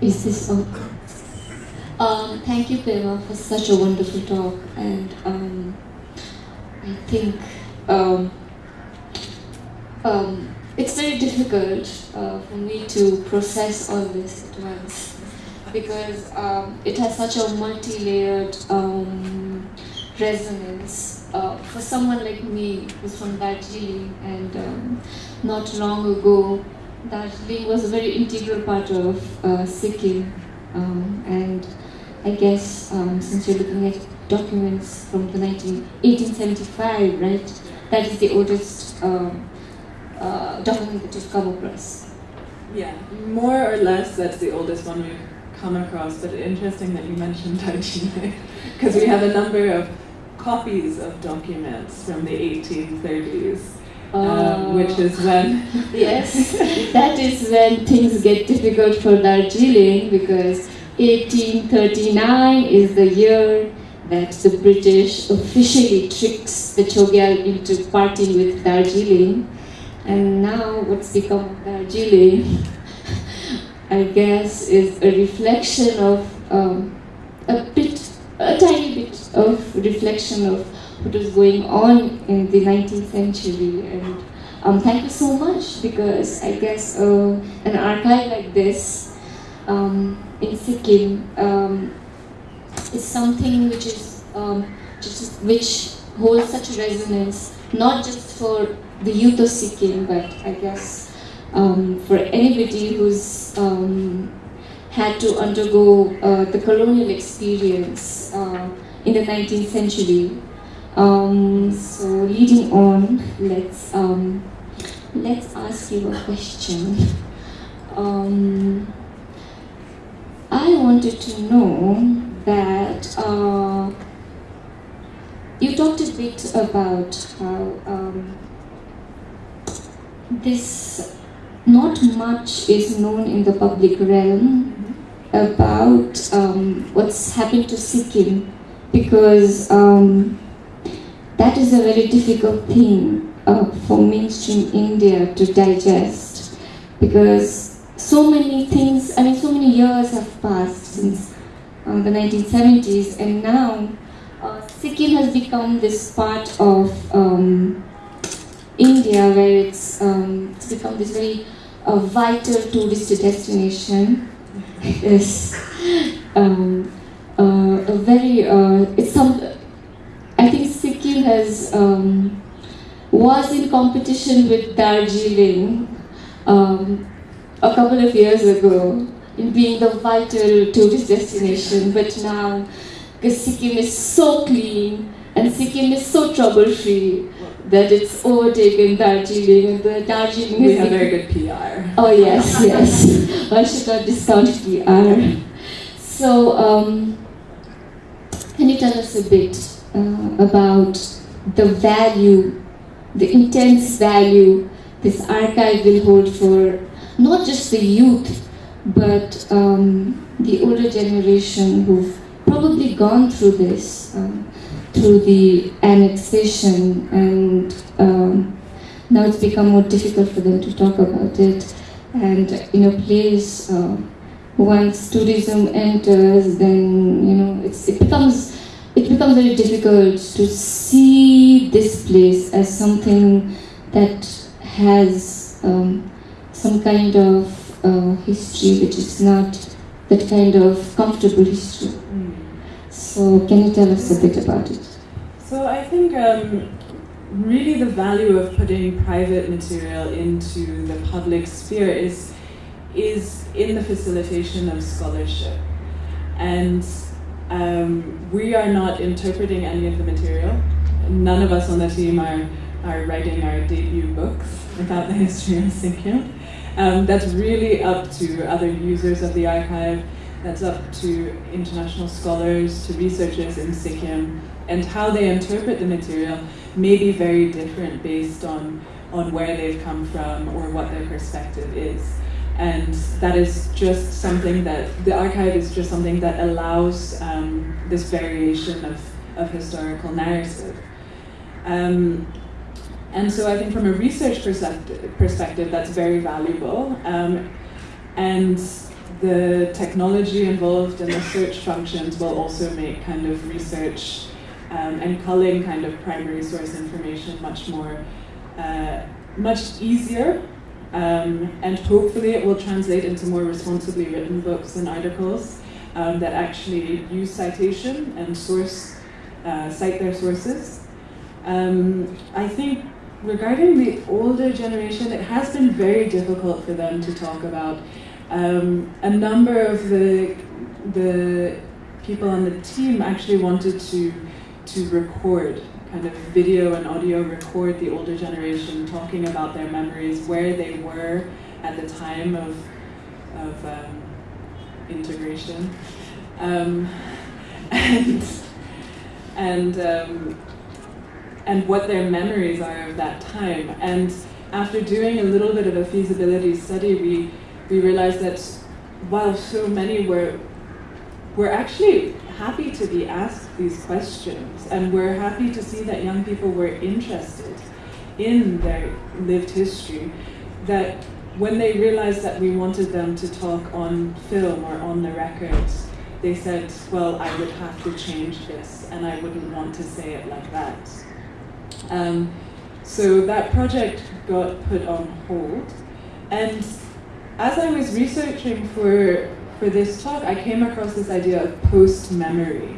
Is this okay? Um, thank you, Pema, for such a wonderful talk. And um, I think um, um, it's very difficult uh, for me to process all this at once because um, it has such a multi-layered um, resonance. Uh, for someone like me who's from Darjeeling and not long ago, Darjeeling was a very integral part of uh, Sikkim. Um, and I guess um, since you're looking at documents from the 19, 1875, right? That is the oldest um, uh, document that you've come across. Yeah, more or less that's the oldest one we've come across, but interesting that you mentioned Darjeeling, because we have a number of copies of documents from the 1830s. Um, which is when yes that is when things get difficult for Darjeeling because 1839 is the year that the British officially tricks the Chogyal into parting with Darjeeling. And now what's become of Darjeeling I guess is a reflection of um, a bit a tiny bit of reflection of what was going on in the 19th century. And um, thank you so much because I guess uh, an archive like this um, in Sikkim um, is something which is um, just, which holds such a resonance, not just for the youth of Sikkim, but I guess um, for anybody who's um, had to undergo uh, the colonial experience uh, in the 19th century um, so leading on, let's um, let's ask you a question. Um, I wanted to know that uh, you talked a bit about how um, this not much is known in the public realm about um, what's happened to Sikkim because um, that is a very difficult thing uh, for mainstream India to digest because so many things, I mean, so many years have passed since uh, the 1970s, and now uh, Sikkim has become this part of um, India where it's, um, it's become this very uh, vital tourist destination. It's um, uh, a very, uh, it's some, I think has um, was in competition with Darjeeling um, a couple of years ago in being the vital tourist destination, but now because Sikkim is so clean and Sikkim is so trouble-free that it's overtaken Darjeeling and the Darjeeling we have very good PR. Oh yes, yes. One should not discount PR. So, um, can you tell us a bit uh, about the value, the intense value this archive will hold for not just the youth, but um, the older generation who've probably gone through this, um, through the annexation, and um, now it's become more difficult for them to talk about it. And in a place, uh, once tourism enters, then you know it becomes becomes very difficult to see this place as something that has um, some kind of uh, history which is not that kind of comfortable history. Mm. So can you tell us a bit about it? So I think um, really the value of putting private material into the public sphere is, is in the facilitation of scholarship. And Um, we are not interpreting any of the material. None of us on the team are, are writing our debut books about the history of Sikkim. Um, that's really up to other users of the archive, that's up to international scholars, to researchers in Sikkim, and how they interpret the material may be very different based on, on where they've come from or what their perspective is and that is just something that the archive is just something that allows um, this variation of, of historical narrative. Um, and so I think from a research perspective, perspective that's very valuable. Um, and the technology involved in the search functions will also make kind of research um, and culling kind of primary source information much more, uh, much easier um, and hopefully it will translate into more responsibly written books and articles um, that actually use citation and source, uh, cite their sources. Um, I think regarding the older generation, it has been very difficult for them to talk about. Um, a number of the, the people on the team actually wanted to, to record kind of video and audio record the older generation talking about their memories, where they were at the time of, of um, integration. Um, and and, um, and what their memories are of that time. And after doing a little bit of a feasibility study, we, we realized that while so many were, were actually happy to be asked these questions, and we're happy to see that young people were interested in their lived history, that when they realized that we wanted them to talk on film or on the records, they said, well, I would have to change this, and I wouldn't want to say it like that. Um, so that project got put on hold, and as I was researching for for this talk, I came across this idea of post-memory.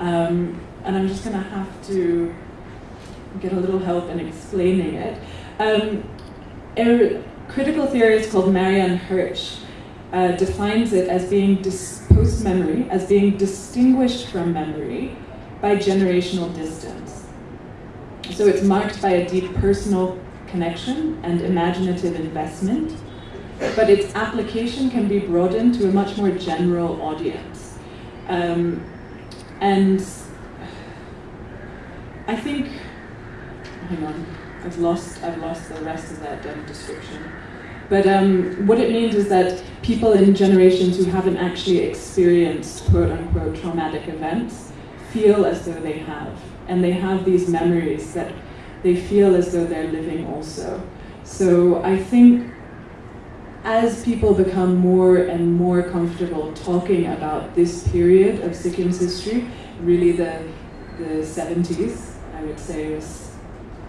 Um, and I'm just going to have to get a little help in explaining it. Um, a critical theorist called Marianne Hirsch uh, defines it as being post-memory, as being distinguished from memory by generational distance. So it's marked by a deep personal connection and imaginative investment but its application can be broadened to a much more general audience. Um, and I think, hang on, I've lost, I've lost the rest of that um, description. But um, what it means is that people in generations who haven't actually experienced quote unquote traumatic events feel as though they have. And they have these memories that they feel as though they're living also. So I think as people become more and more comfortable talking about this period of Sikkim's history, really the, the 70s, I would say, is,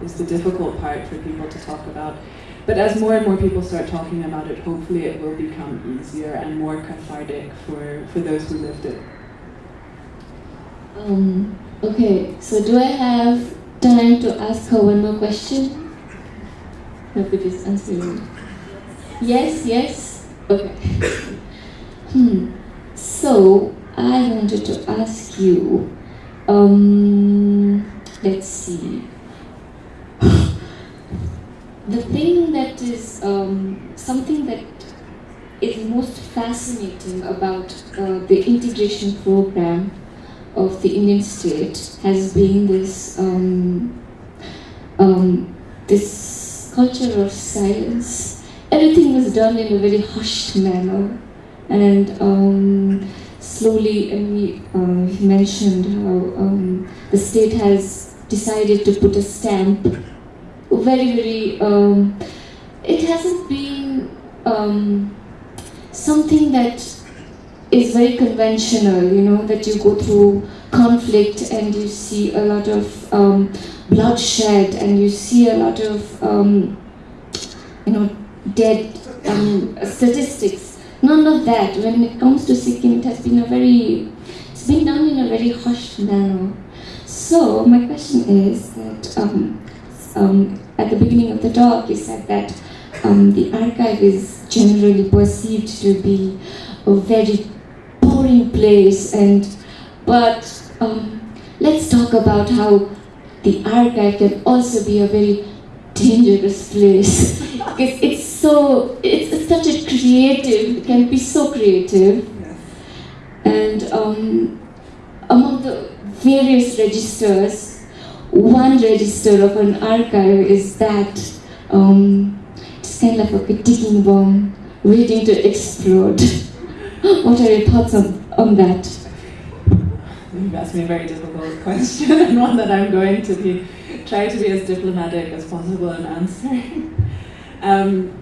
is the difficult part for people to talk about. But as more and more people start talking about it, hopefully it will become easier and more cathartic for, for those who lived it. Um, okay, so do I have time to ask her one more question? It is answering. Yes, yes? Okay. hmm. So, I wanted to ask you, um, let's see. the thing that is um, something that is most fascinating about uh, the integration program of the Indian state has been this um, um, this culture of silence everything was done in a very hushed manner. And um, slowly, and we uh, mentioned how um, the state has decided to put a stamp. Very, very, um, it hasn't been um, something that is very conventional, you know, that you go through conflict and you see a lot of um, bloodshed and you see a lot of, um, you know, dead um, statistics. None of that. When it comes to Sikkim, it has been a very, it's been done in a very hushed manner. So my question is that um, um, at the beginning of the talk, you said that um, the archive is generally perceived to be a very boring place and But um, let's talk about how the archive can also be a very dangerous place. because it's so, it's, it's such a creative, it can be so creative. Yes. And um, among the various registers, one register of an archive is that um, it's kind of like a ticking bomb waiting to explode. what are your thoughts on, on that? You've asked me a very difficult question and one that I'm going to be try to be as diplomatic as possible in answering. Um,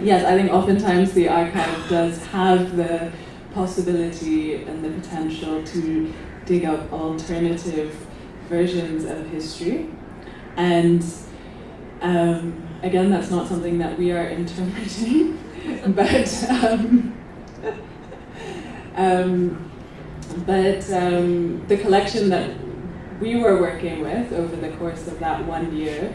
yes, I think oftentimes the archive does have the possibility and the potential to dig up alternative versions of history. And um, again, that's not something that we are interpreting, but um, um, but um, the collection that we were working with over the course of that one year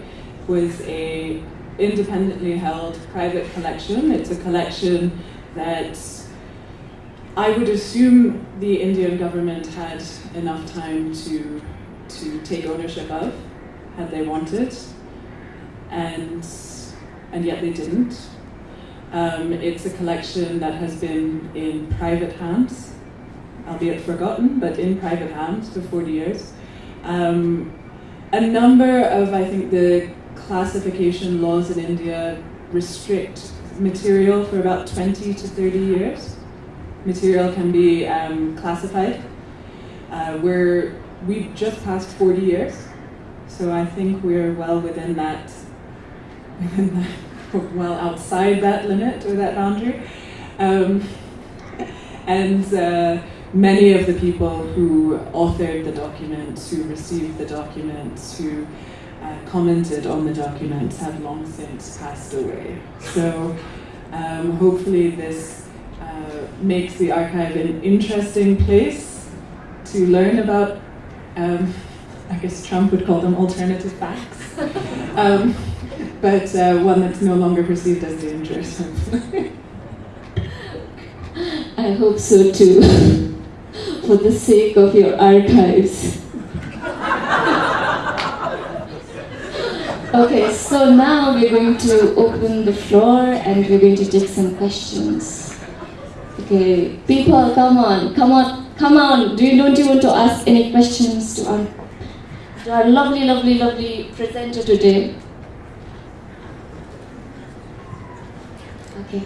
was a independently held private collection. It's a collection that I would assume the Indian government had enough time to to take ownership of, had they wanted, and and yet they didn't. Um, it's a collection that has been in private hands, albeit forgotten, but in private hands for 40 years. Um, a number of, I think, the classification laws in India restrict material for about 20 to 30 years. Material can be um, classified. Uh, we're, we've just passed 40 years, so I think we're well within that, within that well outside that limit or that boundary. Um, and uh, many of the people who authored the documents, who received the documents, who uh, commented on the documents have long since passed away. So um, hopefully this uh, makes the archive an interesting place to learn about, um, I guess Trump would call them alternative facts. um, but uh, one that's no longer perceived as dangerous. I hope so too, for the sake of your archives. Okay, so now we're going to open the floor and we're going to take some questions. Okay, people, come on, come on, come on. Do you, don't you want to ask any questions to our, to our lovely, lovely, lovely presenter today? Okay.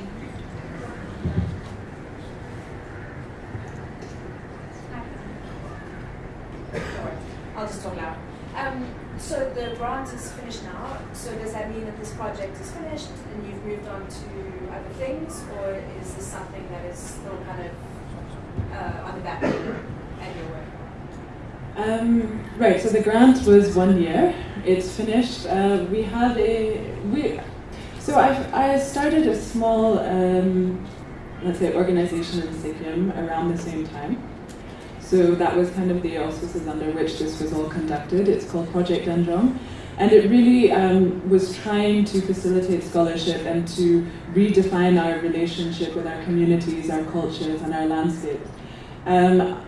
I'll just talk loud. Um, so the grant is finished now. So does that mean that this project is finished and you've moved on to other things, or is this something that is still kind of uh, on the back burner and your work? Um, right. So the grant was one year. It's finished. Uh, we had a we. So I I started a small um, let's say organization in Sikkim around the same time. So that was kind of the auspices under which this was all conducted. It's called Project Danjong. And it really um, was trying to facilitate scholarship and to redefine our relationship with our communities, our cultures, and our landscape. Um,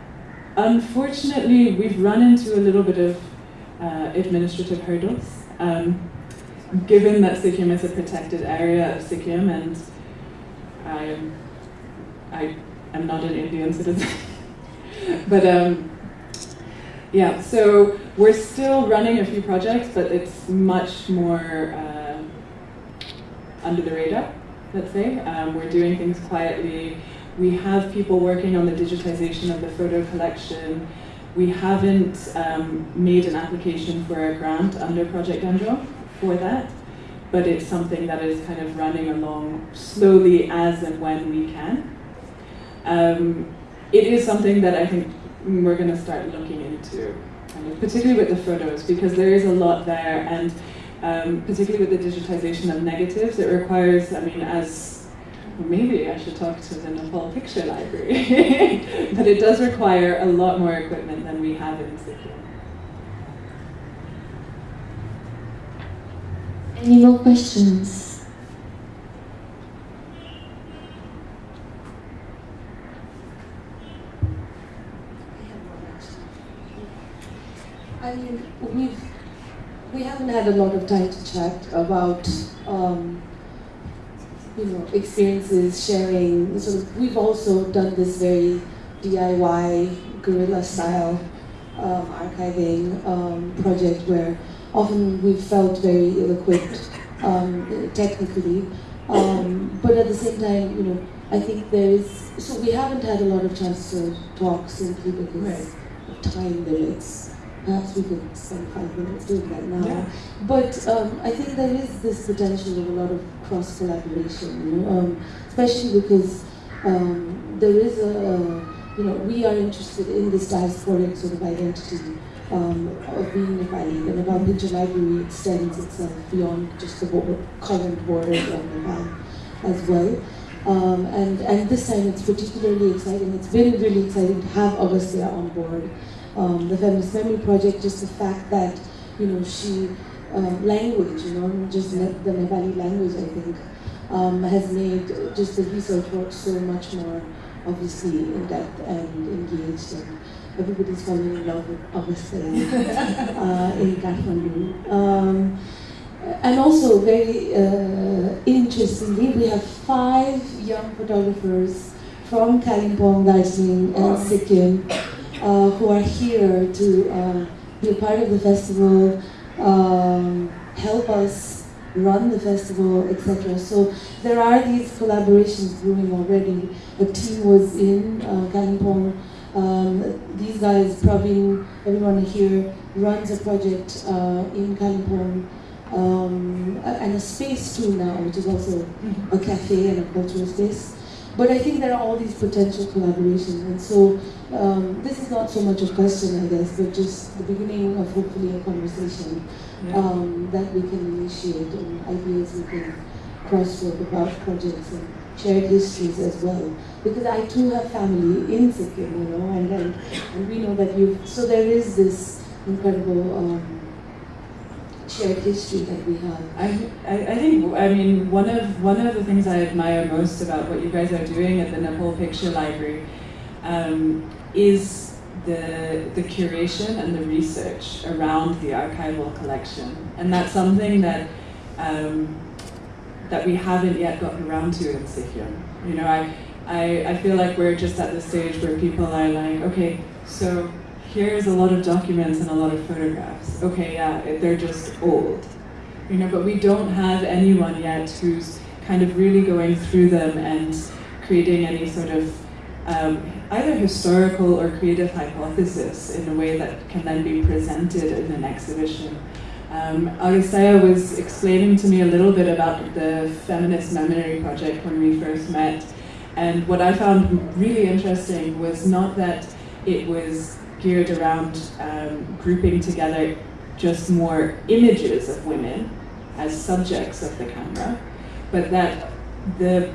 unfortunately, we've run into a little bit of uh, administrative hurdles. Um, given that Sikkim is a protected area of Sikkim and I am, I am not an Indian citizen. but um, yeah, so we're still running a few projects, but it's much more uh, under the radar, let's say. Um, we're doing things quietly. We have people working on the digitization of the photo collection. We haven't um, made an application for a grant under Project Danjong for that, but it's something that is kind of running along slowly as and when we can. Um, it is something that I think we're going to start looking into, particularly with the photos, because there is a lot there, and um, particularly with the digitization of negatives, it requires, I mean, as maybe I should talk to the Nepal Picture Library, but it does require a lot more equipment than we have in Sikkim. Any more questions. I mean, we've we haven't had a lot of time to chat about um, you know experiences, sharing. So we've also done this very DIY guerrilla style um, archiving um, project where often we felt very ill-equipped um, technically, um, but at the same time, you know, I think there is. So we haven't had a lot of chance to talk simply because Right. of time limits. Perhaps we could spend five minutes doing that now. Yeah. But um, I think there is this potential of a lot of cross collaboration, you know, um, especially because um, there is a, you know, we are interested in this diasporic sort of identity um, of being Nepali, and Nepal Picture Library extends itself beyond just the current borders of Nepal as well. Um, and, and this time it's particularly exciting. It's been really exciting to have Agastya on board. Um, the Feminist Memory Project, just the fact that, you know, she, um, language, you know, just ne- the Nepali language, I think, um, has made just the research work so much more obviously in depth and engaged. And everybody's falling in love with Agastya uh, in Kathmandu. Um, and also, very uh, interestingly, we have five young photographers from Kalimpong, Darjeeling, and Sikkim uh, who are here to uh, be a part of the festival, um, help us run the festival, etc. So there are these collaborations brewing already. A team was in uh, Kalimpong. Um, these guys, Praveen, everyone here, runs a project uh, in Kalimpong um, and a space too now, which is also a cafe and a cultural space. But I think there are all these potential collaborations, and so um, this is not so much a question, I guess, but just the beginning of hopefully a conversation Yeah. um, that we can initiate and ideas we can crosswork about projects and shared histories as well. Because I too have family in Sikkim, you know, and, and, and we know that you. So there is this incredible um, shared history that we have. I, I, I think I mean one of one of the things I admire most about what you guys are doing at the Nepal Picture Library um, is the the curation and the research around the archival collection, and that's something that um, that we haven't yet gotten around to in Sikkim. You know, I, I I feel like we're just at the stage where people are like, okay, so here's a lot of documents and a lot of photographs. Okay, yeah, they're just old you know, but we don't have anyone yet who's kind of really going through them and creating any sort of um, either historical or creative hypothesis in a way that can then be presented in an exhibition. Um, was explaining to me a little bit about the Feminist Memory Project when we first met, and what I found really interesting was not that it was geared around um, grouping together just more images of women as subjects of the camera, but that the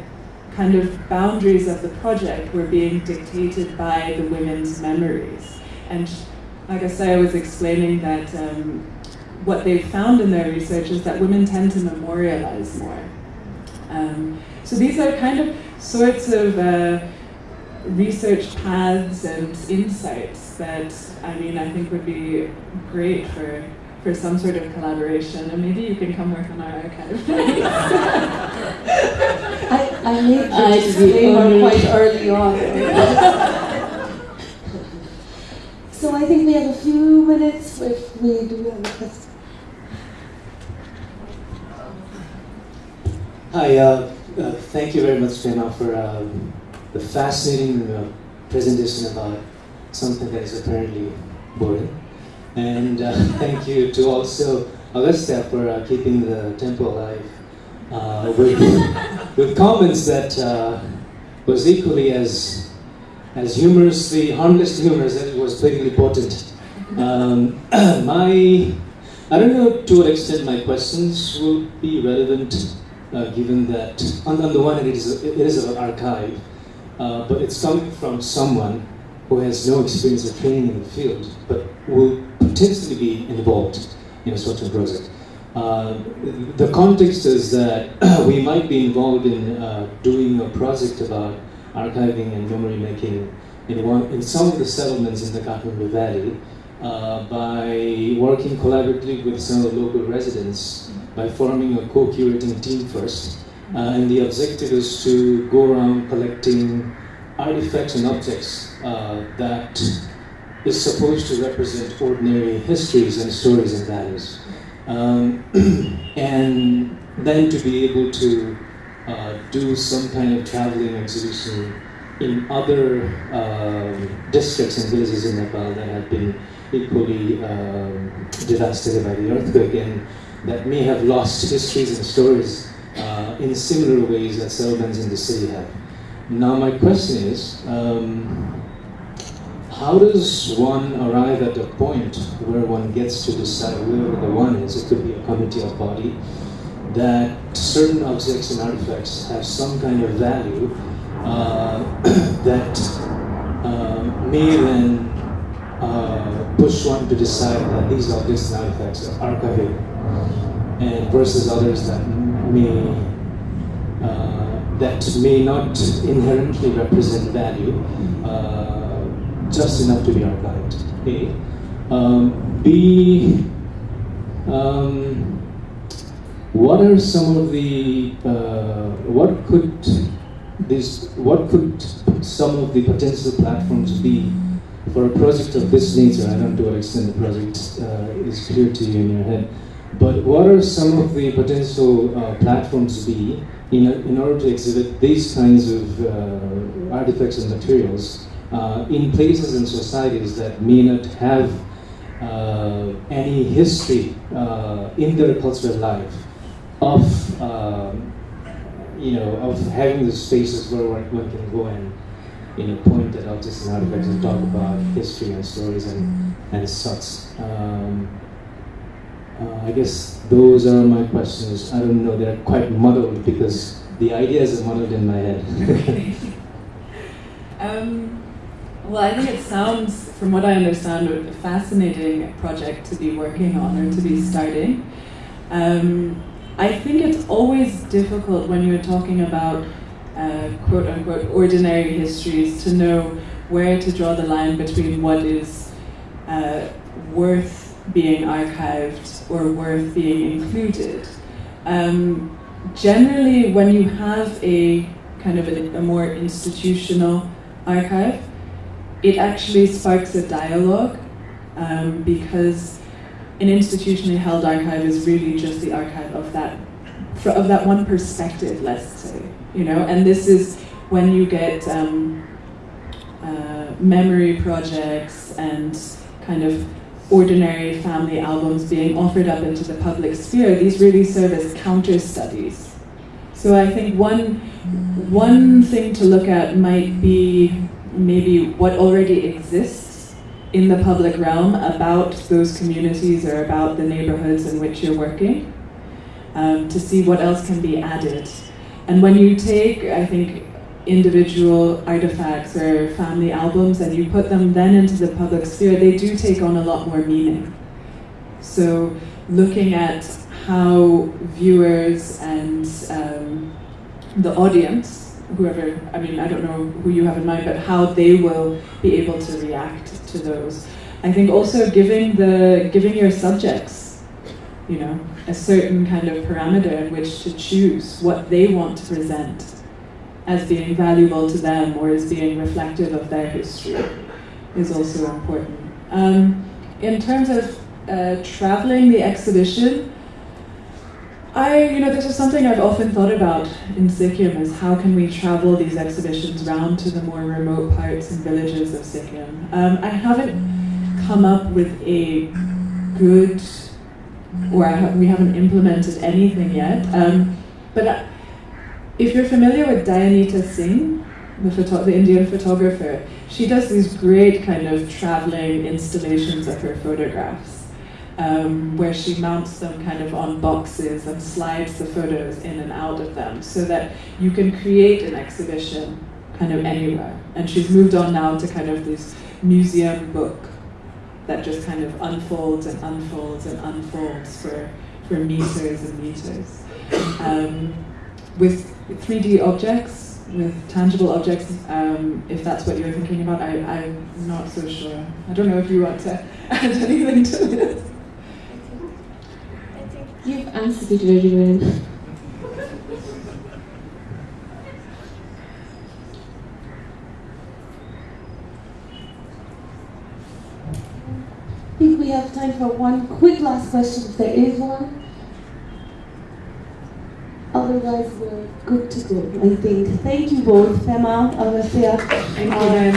kind of boundaries of the project were being dictated by the women's memories. And like I say, I was explaining that um, what they found in their research is that women tend to memorialize more. Um, so these are kind of sorts of uh, research paths and insights that I mean I think would be great for for some sort of collaboration, and maybe you can come work on our archive. I, I made the I'd be disclaimer honored. quite early on. so I think we have a few minutes if we do have a question. Hi, uh, uh, thank you very much, Fema, for um, the fascinating uh, presentation about something that is apparently boring. And uh, thank you to also Agastya for uh, keeping the tempo alive uh, with, with comments that uh, was equally as, as humorously, harmless humorous as it was politically potent. Um, my, I don't know to what extent my questions will be relevant uh, given that on, on the one hand it is, it is an archive, uh, but it's coming from someone who has no experience or training in the field, but will potentially be involved in a certain project. Uh, the context is that we might be involved in uh, doing a project about archiving and memory making in, one, in some of the settlements in the Kathmandu Valley, uh, by working collaboratively with some of the local residents by forming a co-curating team first. Uh, and the objective is to go around collecting artifacts and objects uh, that is supposed to represent ordinary histories and stories and values. Um, and then to be able to uh, do some kind of traveling exhibition in other um, districts and villages in Nepal that have been equally um, devastated by the earthquake and that may have lost histories and stories uh, in similar ways that settlements in the city have. Now my question is, um, how does one arrive at a point where one gets to decide whoever the one is, it could be a committee or body, that certain objects and artifacts have some kind of value uh, that uh, may then uh, push one to decide that these objects and artifacts are archivable, and versus others that may uh, that may not inherently represent value, uh, just enough to be archived. A. Um, B. Um, what are some of the uh, what could this what could some of the potential platforms be for a project of this nature? I don't know to what extent the project uh, is clear to you in your head, but what are some of the potential uh, platforms be in, a, in order to exhibit these kinds of uh, artifacts and materials uh, in places and societies that may not have uh, any history in their cultural life? of um, you know of having the spaces where one, can go and you know point at objects and artifacts and talk about history and stories and and such. Um, uh, I guess those are my questions. I don't know; they're quite muddled because the ideas are muddled in my head. um, well, I think it sounds, from what I understand, a fascinating project to be working on or to be starting. Um, I think it's always difficult when you're talking about uh, quote unquote ordinary histories to know where to draw the line between what is uh, worth being archived or worth being included. Um, generally, when you have a kind of a, a more institutional archive, it actually sparks a dialogue um, because an institutionally held archive is really just the archive of that of that one perspective, let's say, you know. And this is when you get um, uh, memory projects and kind of ordinary family albums being offered up into the public sphere. These really serve as counter studies. So I think one one thing to look at might be maybe what already exists in the public realm about those communities or about the neighborhoods in which you're working um, to see what else can be added. And when you take, I think, individual artifacts or family albums and you put them then into the public sphere, they do take on a lot more meaning. So looking at how viewers and um, the audience whoever, I mean, I don't know who you have in mind, but how they will be able to react to those. I think also giving the giving your subjects, you know, a certain kind of parameter in which to choose what they want to present as being valuable to them or as being reflective of their history is also important. Um, in terms of uh, traveling the exhibition, I, you know, this is something I've often thought about in Sikkim is how can we travel these exhibitions round to the more remote parts and villages of Sikkim. Um, I haven't come up with a good, or we haven't implemented anything yet. Um, but uh, if you're familiar with Dayanita Singh, the, the Indian photographer, she does these great kind of traveling installations of her photographs um, where she mounts them kind of on boxes and slides the photos in and out of them so that you can create an exhibition kind of anywhere. And she's moved on now to kind of this museum book that just kind of unfolds and unfolds and unfolds for, for meters and meters. Um, with 3D objects, with tangible objects, um, if that's what you're thinking about, I, I'm not so sure. I don't know if you want to add anything to this. I think You've answered it very well. I think we have time for one quick last question, if there is one otherwise we're good to go, I think. Thank you both, Fema, Alessia. Thank you very